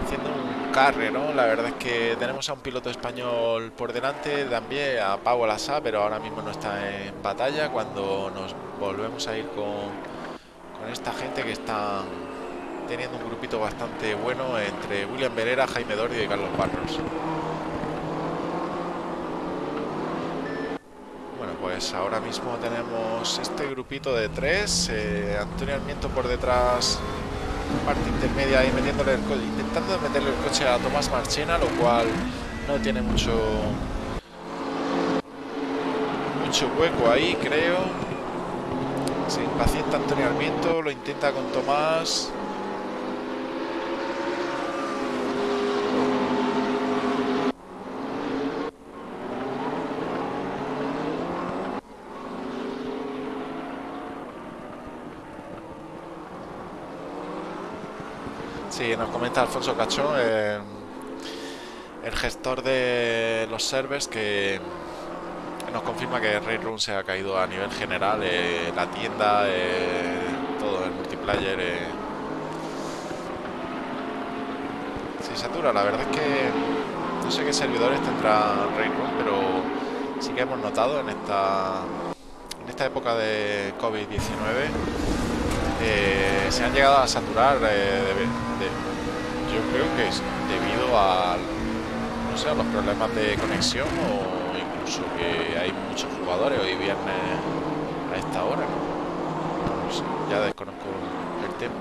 haciendo un carrero. La verdad es que tenemos a un piloto español por delante, también a Pau Alasa, pero ahora mismo no está en batalla. Cuando nos volvemos a ir con, con esta gente que está teniendo un grupito bastante bueno entre William Verera, Jaime Dordio y Carlos Barros. Pues ahora mismo tenemos este grupito de tres. Eh, Antonio Almiento por detrás, parte intermedia y metiéndole el intentando meterle el coche a Tomás Marchena, lo cual no tiene mucho mucho hueco ahí, creo. Se impacienta Antonio Almiento, lo intenta con Tomás. Nos comenta Alfonso Cachón, eh, el gestor de los servers, que nos confirma que Raid Room se ha caído a nivel general, eh, la tienda, eh, todo el multiplayer. se satura, la verdad es que no sé qué servidores tendrá Raid Room, pero sí que hemos notado en esta, en esta época de COVID-19 eh, se han llegado a saturar eh, yo creo que es debido a no sé a los problemas de conexión o incluso que hay muchos jugadores hoy viernes a esta hora ya desconozco el tema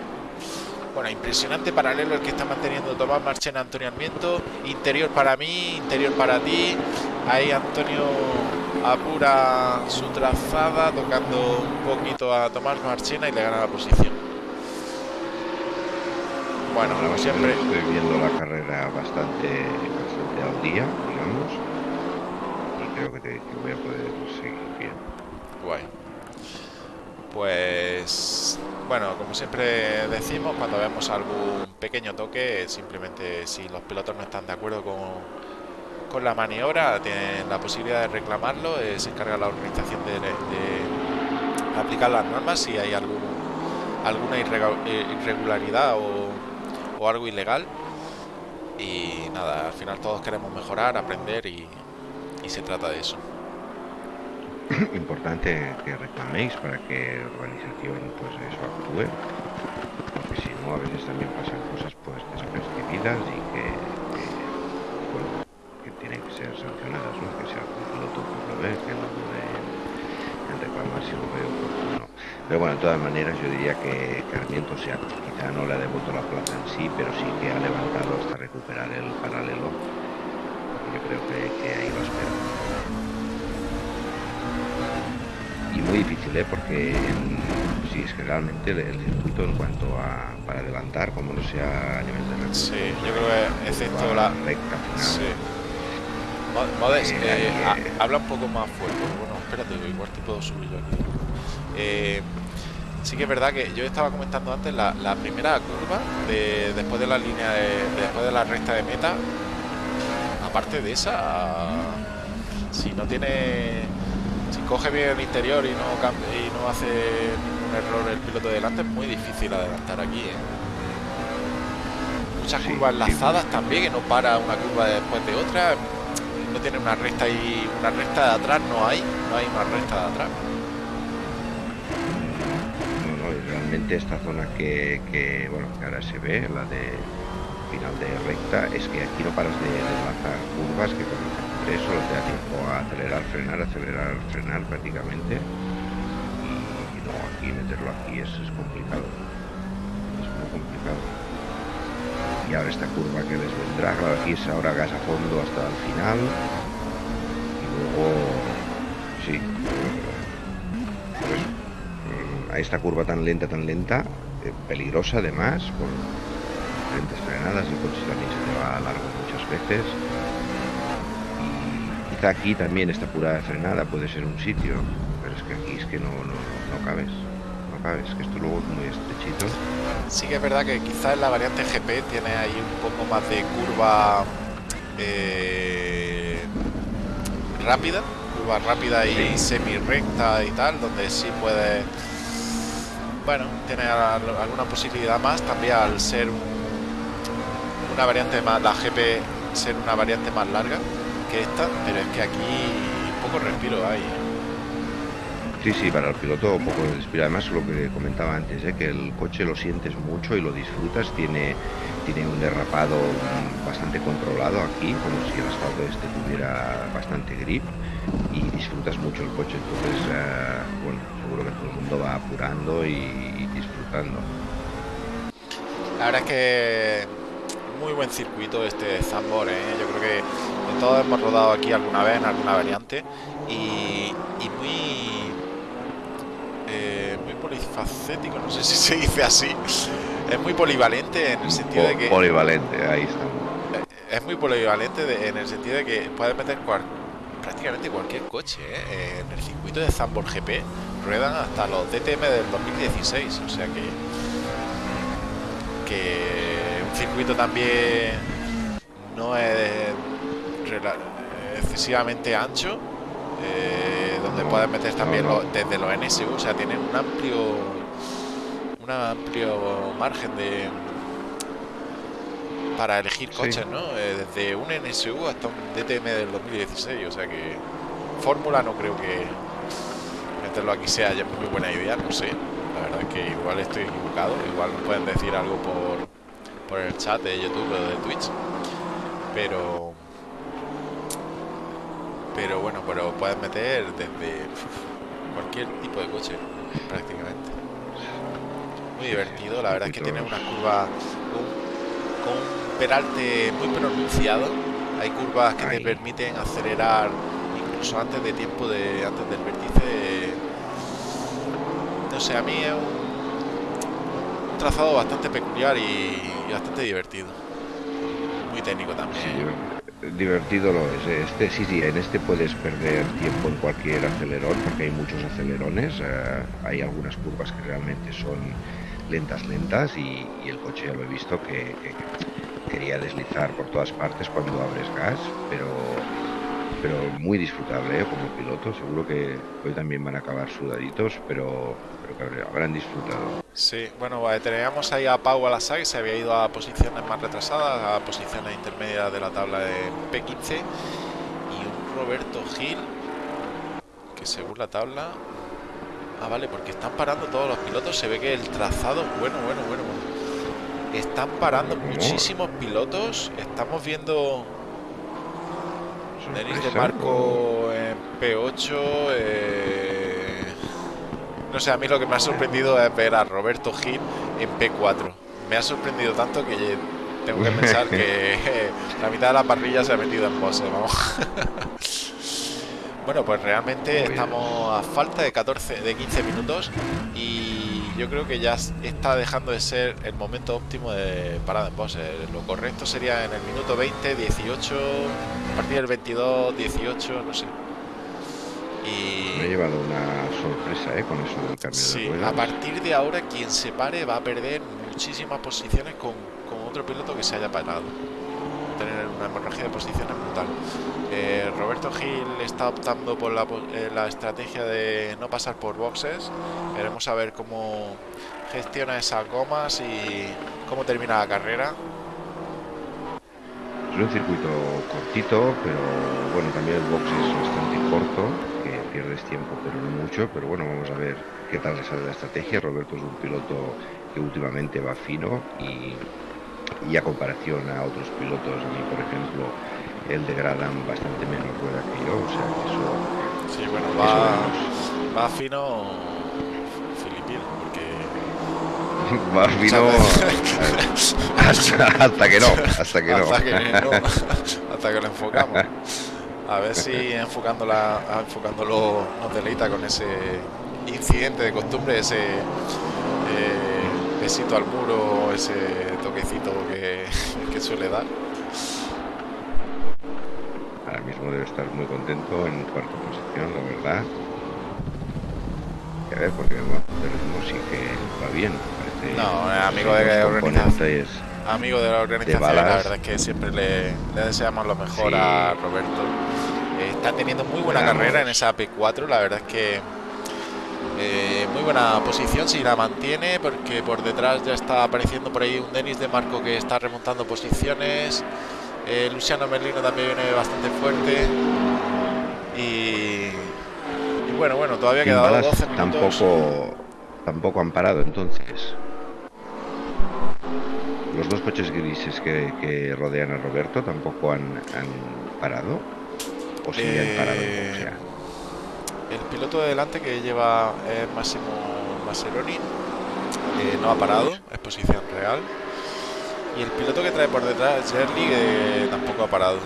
bueno, impresionante paralelo el que está manteniendo Tomás Marchena, Antonio Almiento. Interior para mí, interior para ti. Ahí Antonio apura su trazada, tocando un poquito a Tomás Marchena y le gana la posición. Bueno, como siempre. Estoy viendo la carrera bastante, bastante al día, digamos. Y creo que, voy a poder seguir bien. Guay. Pues bueno, como siempre decimos, cuando vemos algún pequeño toque, simplemente si los pilotos no están de acuerdo con, con la maniobra, tienen la posibilidad de reclamarlo, eh, se encarga la organización de, aplicar las normas si hay algún, alguna eh, irregularidad o, algo ilegal. Y nada, al final todos queremos mejorar, aprender y, se trata de eso. Importante que reclaméis para que la organización pues eso actúe, porque si no a veces también pasan cosas pues despercibidas y que tienen que ser sancionadas, ¿no? que sea un piloto que no dude en, reclamar si lo ve oportuno. Pero bueno, de todas maneras yo diría que Carmiento sea, quizá no le ha devuelto la plaza en sí, pero sí que ha levantado hasta recuperar el paralelo. Yo creo que, que ahí lo espera. Y muy difícil, ¿eh? porque sí, es que realmente el, circuito en cuanto a para adelantar, como no sea a nivel de recta. Sí, yo creo que excepto la recta final. Sí Modes, eh, habla un poco más fuerte. Bueno, espérate, igual te puedo subir yo aquí. Eh, sí que es verdad que yo estaba comentando antes la, primera curva de, después de la línea de, después de la recta de meta. Aparte de esa, Si no tiene... Si coge bien el interior y no, y no hace un error el piloto de delante, es muy difícil adelantar aquí. ¿eh? Muchas curvas enlazadas también, que no para una curva después de otra. No tiene una recta y una recta de atrás, no hay. No hay una recta de atrás. No, no, realmente esta zona que, que, bueno, ahora se ve, la de final de recta, es que aquí no paras de, de lanzar curvas que con eso te da tiempo a acelerar, frenar, acelerar, frenar prácticamente. Y, no, aquí meterlo aquí es, es complicado. Es muy complicado. Y ahora esta curva que les vendrá, claro, aquí es ahora gas a fondo hasta el final. Y luego, sí, pues, a esta curva tan lenta, tan lenta, eh, peligrosa además, con diferentes frenadas, el coche también se te va a largo muchas veces. Y quizá aquí también esta pura frenada puede ser un sitio, pero es que aquí es que no, no, no cabes. No cabes, que esto luego es muy estrechito. Sí que es verdad que quizás en la variante GP tiene ahí un poco más de curva eh, rápida, curva rápida y Sí. semi recta y tal, donde sí puede, bueno, tiene al- alguna posibilidad más también al ser un- una variante más, la GP ser una variante más larga que esta, pero es que aquí poco respiro hay. Sí, sí, para el piloto un poco de respiro. Además, lo que comentaba antes, ¿eh? que el coche lo sientes mucho y lo disfrutas. Tiene, tiene un derrapado bastante controlado aquí, como si el asfalto este tuviera bastante grip y disfrutas mucho el coche. Entonces, eh, bueno, seguro que todo el mundo va apurando y, disfrutando. La verdad es que muy buen circuito este Zambor, ¿eh? yo creo que todos hemos rodado aquí alguna vez en alguna variante y muy eh, muy polifacético, no sé si se dice así, es muy polivalente en el sentido de que Polivalente, ahí estamos. es muy polivalente de- en el sentido de que puedes meter cual- prácticamente cualquier coche ¿eh? en el circuito de Zambor GP ruedan hasta los DTM del 2016 o sea que que un circuito también no es excesivamente ancho eh, donde puedes meter también desde los NSU o sea tienen un amplio un amplio margen de para elegir Sí. coches, ¿no? Eh, desde un NSU hasta un DTM del 2016, o sea que Fórmula no creo que meterlo aquí sea ya muy buena idea, no sé. La verdad es que igual estoy equivocado, igual pueden decir algo por, por el chat de YouTube o de Twitch, pero pero bueno, pero puedes meter desde cualquier tipo de coche prácticamente. Muy divertido, la verdad es que tiene una curva con, con un peralte muy pronunciado. Hay curvas que te permiten acelerar incluso antes de tiempo de antes del vértice. No sé, a mí es un, un trazado bastante peculiar y, y bastante divertido. Muy técnico también. Diver- divertido lo es. Este sí, sí, en este puedes perder tiempo en cualquier acelerón porque hay muchos acelerones. eh, hay algunas curvas que realmente son lentas, lentas y, el coche ya lo he visto que, que quería deslizar por todas partes cuando abres gas, pero pero muy disfrutable ¿eh? como piloto. Seguro que hoy también van a acabar sudaditos, pero, que habrán- habrán disfrutado. Sí, bueno, teníamos ahí a Pau Alasá que se había ido a posiciones más retrasadas, a posiciones intermedias de la tabla de P15 y un Roberto Gil que según la tabla... Ah, vale, porque están parando todos los pilotos, se ve que el trazado... Bueno, bueno, bueno, bueno. Están parando muchísimos pilotos, estamos viendo... Denis de Marco en P8. eh, No sé, a mí lo que me ha sorprendido es ver a Roberto Gil en P4. Me ha sorprendido tanto que tengo que pensar que la mitad de la parrilla se ha metido en pose, vamos. Bueno, pues realmente estamos a falta de 14, de 15 minutos y yo creo que ya está dejando de ser el momento óptimo de parada en pose. Lo correcto sería en el minuto 20, 18, a partir del 22, 18, no sé. Me he Y llevado una sorpresa ¿eh? con eso del cambio sí, de a ruedas. partir de ahora quien se pare va a perder muchísimas posiciones con, con otro piloto que se haya parado. tener una hemorragia de posiciones brutal. Eh, Roberto Gil está optando por la, eh, la, estrategia de no pasar por boxes. Veremos a ver cómo gestiona esas gomas y cómo termina la carrera. Es un circuito cortito, pero bueno, también el box es bastante corto, pierdes tiempo, pero no mucho. Pero bueno, vamos a ver qué tal le sale la estrategia. Roberto es un piloto que últimamente va fino y, y a comparación a otros pilotos, a mí por ejemplo, él degradan bastante menos rueda que yo, o sea que eso... Sí, bueno, va, va fino filipino, porque... va fino hasta, hasta, que no, hasta que no. Hasta que, no, hasta que lo enfocamos. A ver si enfocándola, enfocándolo nos deleita con ese incidente de costumbre, ese eh, besito al muro, ese toquecito que, que suele dar. Ahora mismo debe estar muy contento en cuarta posición, la verdad. Y a ver, porque bueno, el ritmo sí que va bien. Parece No, es amigo de la organización. Amigo de la organización, la verdad es que siempre le, le deseamos lo mejor Sí. a Roberto. Está teniendo muy buena carrera en esa P4, la verdad es que eh, muy buena posición si la mantiene, porque por detrás ya está apareciendo por ahí un Denis de Marco que está remontando posiciones. Eh, Luciano Merlino también viene bastante fuerte. Y, y bueno, bueno, todavía quedado balas 12 minutos. tampoco, tampoco han parado entonces. Los dos coches grises que, que rodean a Roberto tampoco han, han parado. O han parado Eh, como sea. El piloto de delante que lleva eh, Máximo Mascheroni eh, no ha parado, es posición real. Y el piloto que trae por detrás, Jerly, que tampoco ha parado.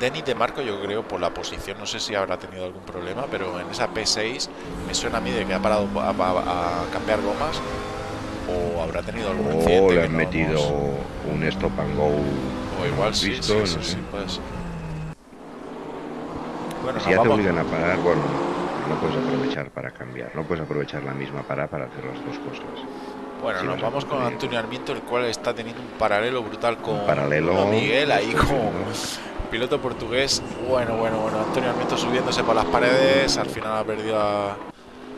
Denis de Marco, yo creo, por la posición, no sé si habrá tenido algún problema, pero en esa P6 me suena a mí de que ha parado a, a- a cambiar gomas o habrá tenido algún O incidente. le han no metido hemos- un stop and go. O igual sí, visto, sí, no sí, sé. sí, puede ser. Bueno, Si ya te obligan a parar, bueno, no puedes aprovechar para cambiar. No puedes aprovechar la misma para para hacer las dos cosas. Bueno, nos vamos con. Antonio Armiento, el cual está teniendo un paralelo brutal con paralelo. Miguel, ahí como piloto portugués. Bueno, bueno, bueno. Antonio Armiento subiéndose por las paredes. Al final ha perdido a-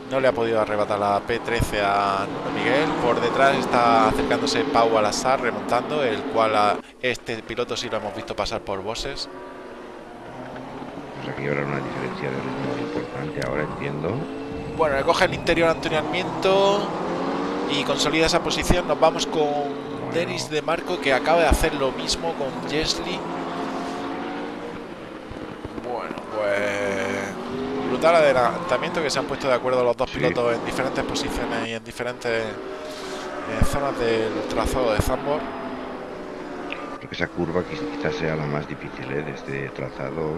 No le ha podido arrebatar la P13 a Miguel. Por detrás está acercándose Pau Alazar remontando, el cual a este piloto sí lo hemos visto pasar por bosses. Pues aquí habrá una diferencia de ritmo importante. Ahora entiendo. Bueno, le coge el interior Antonio Armiento y consolida esa posición. Nos vamos con Denis de Marco que acaba de hacer lo mismo con Jesly. Bueno, pues brutal adelantamiento que se han puesto de acuerdo los dos Sí. pilotos en diferentes posiciones y en diferentes eh, zonas del trazado de Zambor. Esa curva quiz- quizás sea la más difícil ¿eh? de este trazado.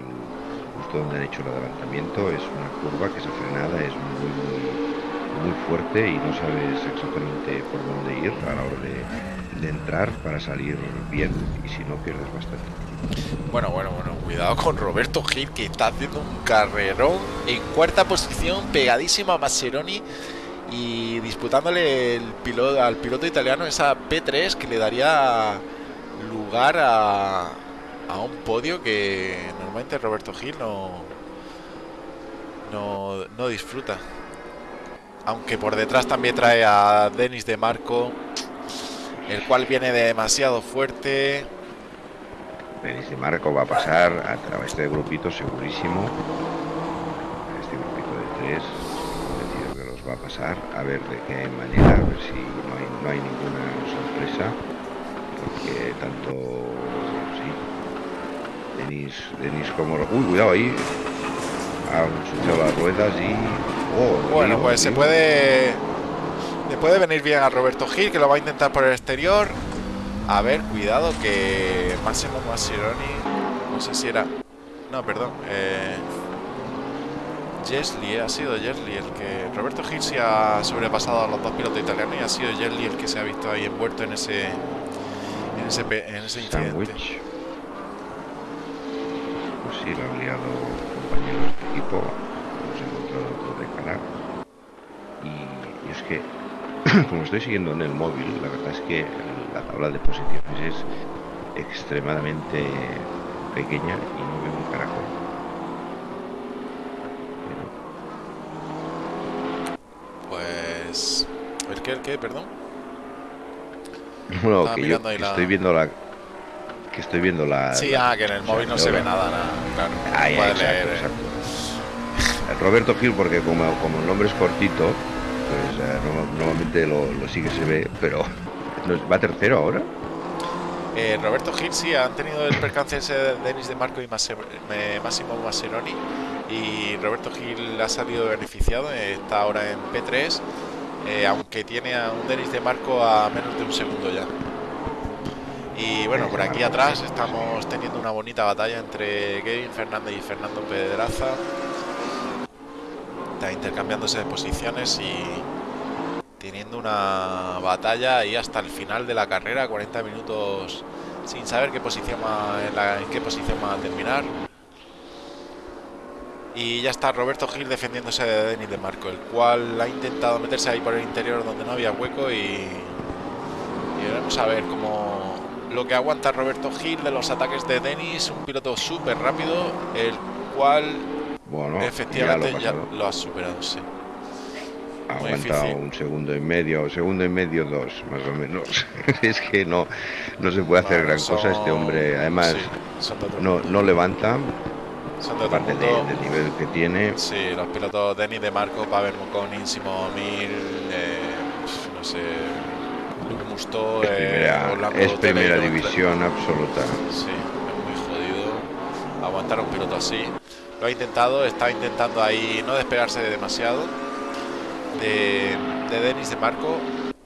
Justo donde han hecho el adelantamiento es una curva que esa frenada es muy, muy, muy fuerte y no sabes exactamente por dónde ir a la hora de, de entrar para salir bien y si no pierdes bastante. Bueno, bueno, bueno, cuidado con Roberto Gil que está haciendo un carrerón en cuarta posición, pegadísimo a Mascheroni y disputándole el piloto, al piloto italiano esa P3 que le daría lugar a, a un podio que normalmente Roberto Gil no, no, no disfruta. Aunque por detrás también trae a Denis de Marco, el cual viene demasiado fuerte. Denis de Marco va a pasar a través de grupito segurísimo. Este grupito de tres, va a pasar. A ver de qué manera, a ver si no hay, no hay ninguna sorpresa. Porque tanto, Denis, Denis como... Uy, cuidado ahí. Han ensuciado las ruedas y... Oh, Bueno, pues se puede. Le puede venir bien a Roberto Gil, que lo va a intentar por el exterior. A ver, cuidado, que Máximo Mascheroni. No sé si era. No, perdón. Eh, Jesli, eh, ha sido Jesli el que. Roberto Gil sí ha sobrepasado a los dos pilotos italianos y ha sido Jesli el que se ha visto ahí envuelto en ese. En ese, en ese incidente. Sandwich. Sí, lo han liado compañeros de equipo. Hemos encontrado otro de cara. Y, y es que, como estoy siguiendo en el móvil, la verdad es que la tabla de posiciones es extremadamente pequeña y no veo un caracol. Pues... ¿El qué? ¿El qué? Perdón. Bueno, que yo estoy viendo la que estoy viendo la. Sí, ah, que en el móvil no se ve nada, nada claro. Ahí, exacto, exacto. Roberto Gil, porque como, como el nombre es cortito, pues eh, normalmente lo, lo, sí que se ve, pero ¿va tercero ahora? Eh, Roberto Gil sí, han tenido el percance ese de Denis de Marco y Massimo Masseroni y Roberto Gil ha salido beneficiado, está ahora en P3, eh, aunque tiene a un Denis de Marco a menos de un segundo ya. Y bueno, por aquí atrás estamos teniendo una bonita batalla entre Kevin Fernández y Fernando Pedraza. Está intercambiándose de posiciones y teniendo una batalla ahí hasta el final de la carrera, 40 minutos sin saber qué posición en, qué posición va a terminar. Y ya está Roberto Gil defendiéndose de Denis de Marco, el cual ha intentado meterse ahí por el interior donde no había hueco y, y veremos a ver cómo, lo que aguanta Roberto Gil de los ataques de Denis, un piloto súper rápido, el cual bueno, efectivamente ya lo, ha superado, sí. Aguanta un segundo y medio, segundo y medio, dos, más o menos. es que no, no se puede hacer gran cosa este hombre. Además, no, no levanta. Son de del nivel que tiene. Sí, los pilotos Denis de Marco, Pavel Moconi, Simo Mil, eh, no sé, es eh, primera, división absoluta. Sí, es muy jodido aguantar a un piloto así. Lo ha intentado, está intentando ahí no despegarse demasiado de, de Denis de Marco.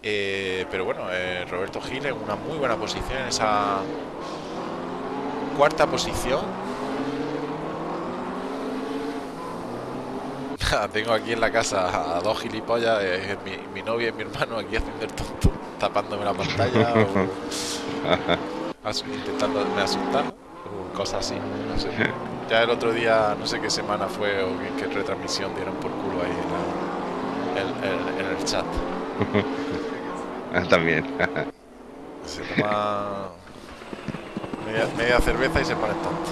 Eh, pero bueno, eh, Roberto Gil en una muy buena posición en esa cuarta posición. Tengo aquí en la casa a dos gilipollas, mi, mi novia y mi hermano aquí haciendo el tonto tapándome la pantalla o intentando me asustar o cosas así, no sé. Ya el otro día, no sé qué semana fue o qué, retransmisión dieron por culo ahí en, el chat. Ah, también. se toma media, media, cerveza y se pone tonto.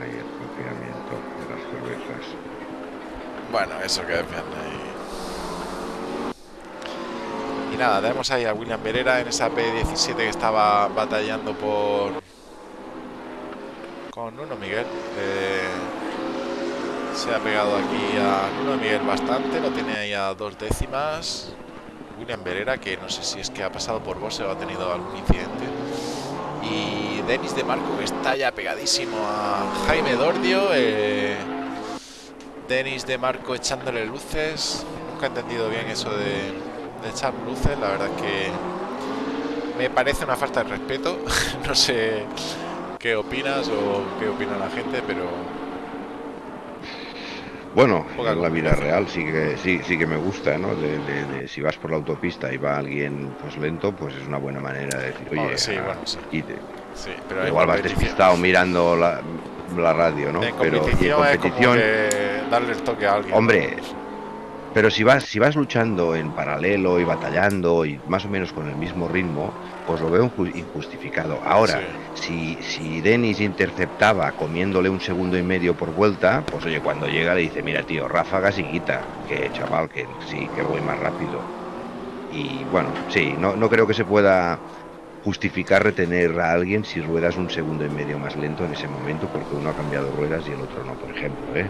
Ay, el confinamiento de las cervezas. Bueno, eso que es bien nada, tenemos ahí a William Berera en esa P17 que estaba batallando por... Con Nuno Miguel. Eh, se ha pegado aquí a Nuno Miguel bastante, lo tiene ahí a dos décimas. William Berera, que no sé si es que ha pasado por Bose o ha tenido algún incidente. Y Denis de Marco, que está ya pegadísimo a Jaime Dordio. Eh, Denis de Marco echándole luces. Nunca he entendido bien eso de de echar luces, la verdad es que me parece una falta de respeto. no sé qué opinas o qué opina la gente, pero bueno, en la vida real sí que sí, sí que me gusta, ¿no? De, si vas por la autopista y va alguien pues lento, pues es una buena manera de decir, oye, sí, bueno, sí. sí pero igual vas despistado mirando la, la radio, ¿no? pero y en competición darle el toque a alguien. Hombre, pero si vas, si vas luchando en paralelo y batallando y más o menos con el mismo ritmo, pues lo veo injustificado. Ahora, si, si Denis interceptaba comiéndole un segundo y medio por vuelta, pues oye, cuando llega le dice, mira tío, ráfagas y quita, que chaval, que sí, que voy más rápido. Y bueno, sí, no, no creo que se pueda justificar retener a alguien si ruedas un segundo y medio más lento en ese momento porque uno ha cambiado ruedas y el otro no, por ejemplo, ¿eh?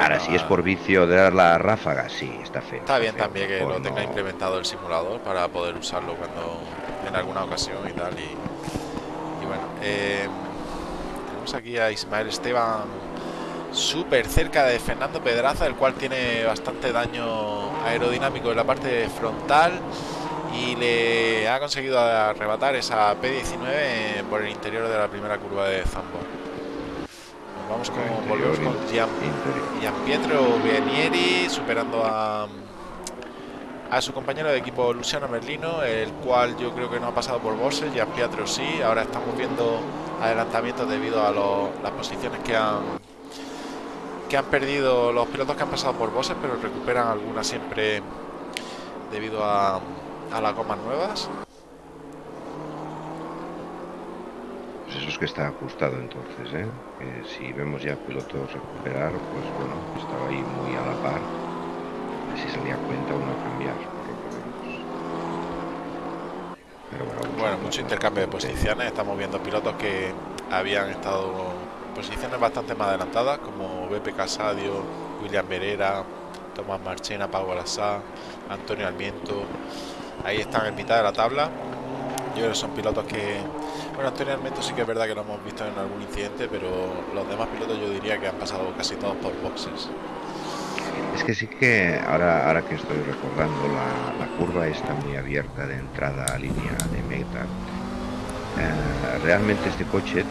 Ahora, si es por vicio de dar la ráfaga, sí, está feo. Está bien también que lo tenga implementado el simulador para poder usarlo cuando en alguna ocasión y tal. Y, bueno, eh, tenemos aquí a Ismael Esteban súper cerca de Fernando Pedraza, el cual tiene bastante daño aerodinámico en la parte frontal y le ha conseguido arrebatar esa P19 por el interior de la primera curva de Zambor. Vamos con, volvemos con Gian, Pietro Vienieri superando a, a su compañero de equipo Luciano Merlino, el cual yo creo que no ha pasado por Bose, Gian Pietro sí, ahora estamos viendo adelantamientos debido a las posiciones que han que han perdido los pilotos que han pasado por Bose, pero recuperan algunas siempre debido a, a las gomas nuevas. Pues eso es que está ajustado entonces, ¿eh? si vemos ya pilotos recuperar, pues bueno, estaba ahí muy a la par. Si salía cuenta uno a cambiar, Pero bueno, bueno mucho intercambio de posiciones. Estamos viendo pilotos que habían estado posiciones bastante más adelantadas, como BP Casadio, William Berera, Tomás Marchena, Pau Alassá, Antonio Almiento. Ahí están en mitad de la tabla. Yo creo que son pilotos que bueno, Antonio Almento sí que es verdad que lo hemos visto en algún incidente, pero los demás pilotos yo diría que han pasado casi todos por boxes. Es que sí que ahora, ahora que estoy recordando, la, curva está muy abierta de entrada a línea de meta. Eh, realmente este coche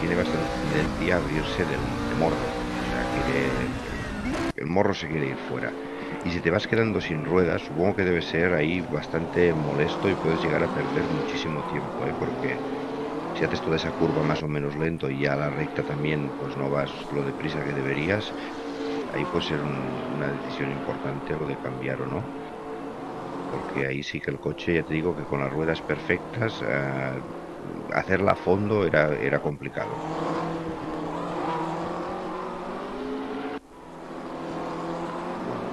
tiene bastante tendencia a abrirse del, morro. O sea, el morro se quiere ir fuera. Y si te vas quedando sin ruedas, supongo que debe ser ahí bastante molesto y puedes llegar a perder muchísimo tiempo, ¿eh? porque si haces toda esa curva más o menos lento y a la recta también pues no vas lo deprisa que deberías, ahí puede ser una decisión importante lo de cambiar o no. Porque ahí sí que el coche, ya te digo que con las ruedas perfectas, eh, hacerla a fondo era, era complicado.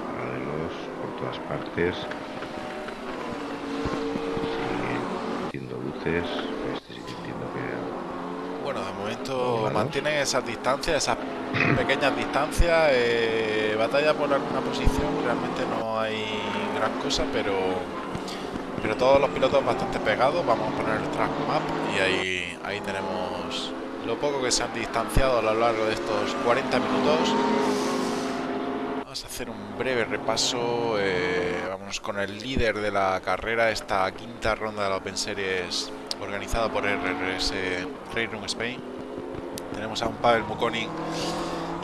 paralelos por todas partes. Sigue luces. mantienen esas distancias, esas pequeñas distancias, eh, batalla por alguna posición, realmente no hay gran cosa, pero pero todos los pilotos bastante pegados, vamos a poner el track map y ahí, ahí tenemos lo poco que se han distanciado a lo largo de estos 40 minutos. Vamos a hacer un breve repaso, eh, vamos con el líder de la carrera, esta quinta ronda de la Open Series organizada por RRS Railroom Spain. Tenemos a un Pavel Mukonin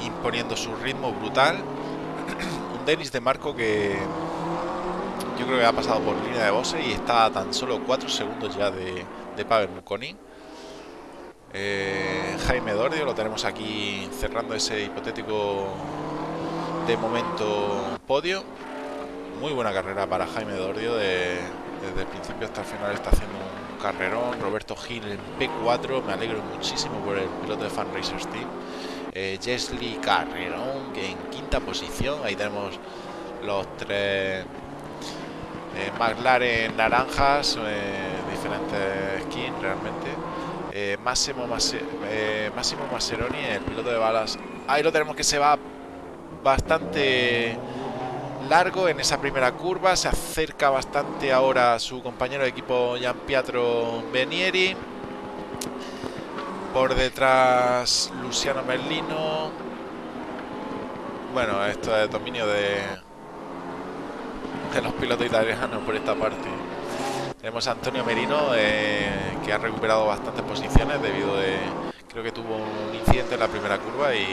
imponiendo su ritmo brutal. un Denis de Marco que yo creo que ha pasado por línea de bose y está tan solo 4 segundos ya de, Pavel Mukonin. Eh, Jaime Dordio lo tenemos aquí cerrando ese hipotético de momento podio. Muy buena carrera para Jaime Dordio desde el principio hasta el final está haciendo un carrerón. Roberto Gil en P4, me alegro muchísimo por el piloto de Fan Racers Team. Eh, Jesly Carrerón, en quinta posición. Ahí tenemos los tres eh, McLaren naranjas, eh, diferentes skins realmente. Eh, Máximo, Máximo Maseroni, el piloto de balas. Ahí lo tenemos que se va bastante largo en esa primera curva. Se acerca bastante ahora su compañero de equipo Gian Pietro Benieri. Por detrás Luciano Merlino. Bueno, esto es dominio de, de los pilotos italianos por esta parte. Tenemos a Antonio Merino eh, que ha recuperado bastantes posiciones debido de... Creo que tuvo un incidente en la primera curva y,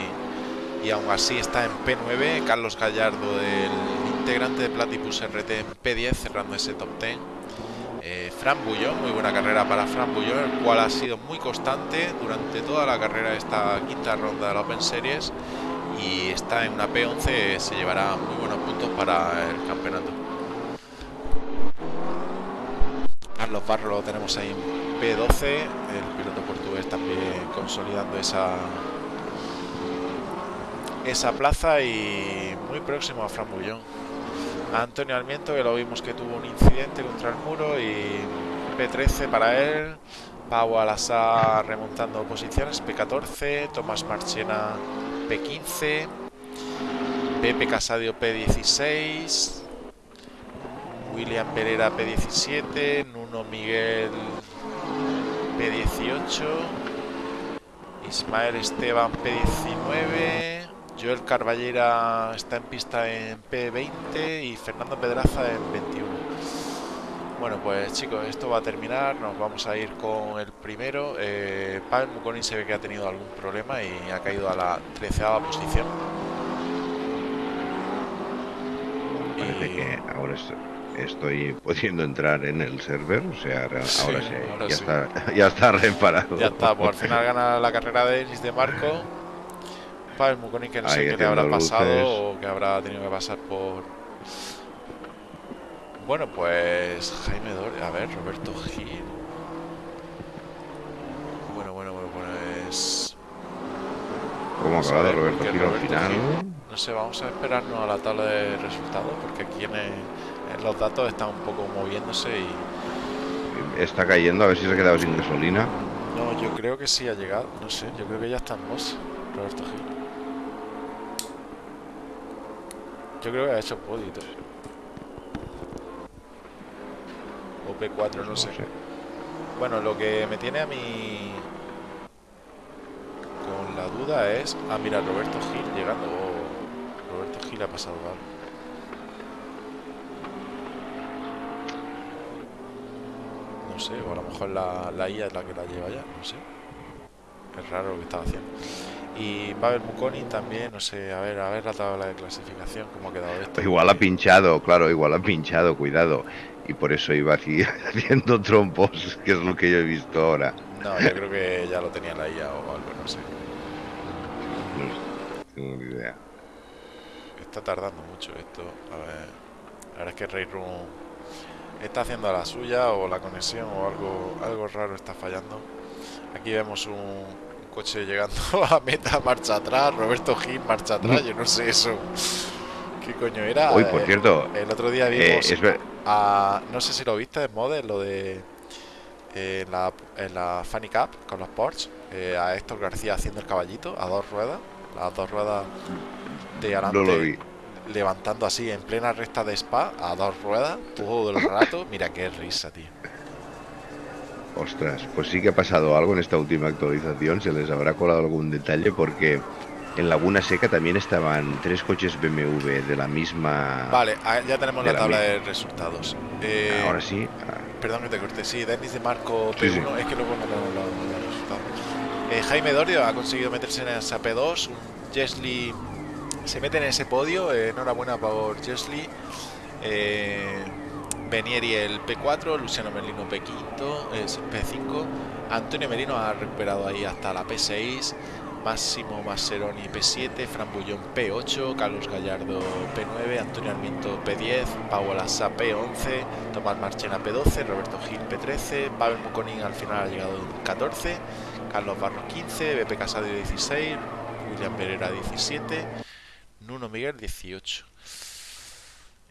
y aún así está en P9. Carlos Gallardo del integrante de Platypus RT en P10 cerrando ese top 10. Eh, Fran Bullón, muy buena carrera para Fran Bullón, el cual ha sido muy constante durante toda la carrera de esta quinta ronda de la Open Series y está en una P11, se llevará muy buenos puntos para el campeonato. Carlos Barro lo tenemos ahí en P12, el piloto portugués también consolidando esa esa plaza y muy próximo a Fran Bullón. Antonio Almiento, que lo vimos que tuvo un incidente contra el muro y P13 para él. Pau Alasa remontando posiciones, P14, Tomás Marchena P15, Pepe Casadio P16, William Pereira P17, Nuno Miguel P18, Ismael Esteban P19, Joel Carballera está en pista en P20 y Fernando Pedraza en 21. Bueno, pues chicos, esto va a terminar. Nos vamos a ir con el primero. Eh, Pavel Muconin se ve que ha tenido algún problema y ha caído a la treceava posición. Parece que ahora estoy pudiendo entrar en el server, o sea, ahora, sí, ya, Está, ya está reparado. Ya está, pues al final gana la carrera de Elis de Marco el Mukoni que no sé qué le habrá pasado o que habrá tenido que pasar por... Bueno, pues Jaime Dor... A ver, Roberto Gil... Bueno, bueno, bueno, cómo ha acabado Roberto Gil al final. Gil- No sé, vamos a esperarnos a la tabla de resultados porque aquí en, el- en los datos están un poco moviéndose y Está cayendo, a ver si se ha quedado sin gasolina. no, yo creo que sí ha llegado, no sé, yo creo que ya está en Moss, Roberto Gil. Yo creo que ha hecho todo. O P4, no sé. Bueno, lo que me tiene a mí con la duda es. Ah, mira, Roberto Gil llegando. Oh, Roberto Gil ha pasado algo. No sé, o a lo mejor la, la IA es la que la lleva ya, no sé. Es raro lo que estaba haciendo. Y Pavel Mukoni también, no sé, a ver, a ver la tabla de clasificación, cómo ha quedado esto. Igual ha pinchado, claro, igual ha pinchado, cuidado. Y por eso iba haciendo trompos, que es lo que yo he visto ahora. No, yo creo que ya lo tenía la IA o algo, no sé. No tengo ni idea. Está tardando mucho esto. A ver. La verdad es que Ray Room está haciendo la suya o la conexión o algo, algo raro está fallando. Aquí vemos un coche llegando a meta, marcha atrás. Roberto Gil, marcha atrás. Yo no sé eso. ¿Qué coño era? Uy, por Eh, cierto, El otro día eh, vimos es a. No sé si lo viste en Model, lo de. eh, en, la, en la Funny Cup con los Porsche. a Héctor García haciendo el caballito a dos ruedas. Las dos ruedas de adelante no lo vi. levantando así en plena recta de spa a dos ruedas todo el rato. Mira qué risa, tío. Ostras, pues sí que ha pasado algo en esta última actualización, se les habrá colado algún detalle porque en Laguna Seca también estaban tres coches BMW de la misma... Vale, ah, ya tenemos la la tabla misma. de resultados. Eh, Ahora sí, ah, Perdón que te corté. Sí, Denis de Marco P1. Sí, sí. Es que luego no los, resultados. Eh, Jaime Dorio ha conseguido meterse en esa P2. Un Jesly se mete en ese podio. eh, enhorabuena por Jesly. Eh, Benieri el P4. Luciano Merlino P5. es P5. Antonio Merino ha recuperado ahí hasta la P6. Máximo Masseroni P7, Fran Bullón P8, Carlos Gallardo P9, Antonio Armiento P10, Pau Alassa P11, Tomás Marchena P12, Roberto Gil P13, Pavel Muconín al final ha llegado en 14, Carlos Barros 15, BP Casado 16, William Pereira 17, Nuno Miguel 18.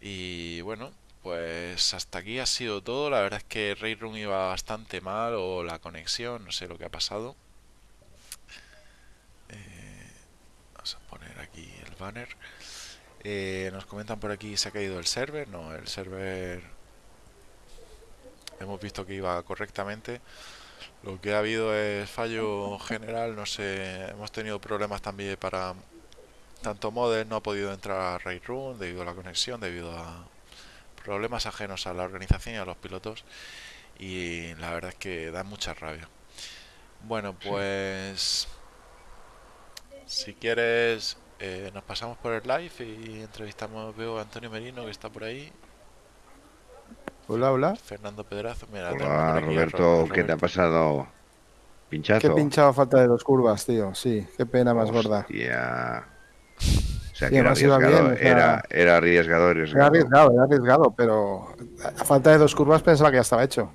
Y bueno, pues hasta aquí ha sido todo. La verdad es que Ray Room iba bastante mal o la conexión, no sé lo que ha pasado. Eh, vamos a poner aquí el banner. Eh, nos comentan por aquí se ha caído el server. No, el server hemos visto que iba correctamente. Lo que ha habido es fallo general. No sé, hemos tenido problemas también para tanto Model no ha podido entrar a Raid Room debido a la conexión, debido a problemas ajenos a la organización y a los pilotos. Y la verdad es que da mucha rabia. Bueno, pues si quieres, eh, nos pasamos por el live y entrevistamos, veo a Antonio Merino que está por ahí, Hola, hola. Fernando Pedrazo, mira, hola por aquí a Roberto, Ro- ¿qué te ha pasado? Qué ¿Pinchazo? pinchado a falta de dos curvas, tío. Sí, qué pena más gorda. Hostia. sea, que era arriesgado, bien, o sea- era, era arriesgado, Era arriesgado. era arriesgado, pero a falta de dos curvas pensaba que ya estaba hecho.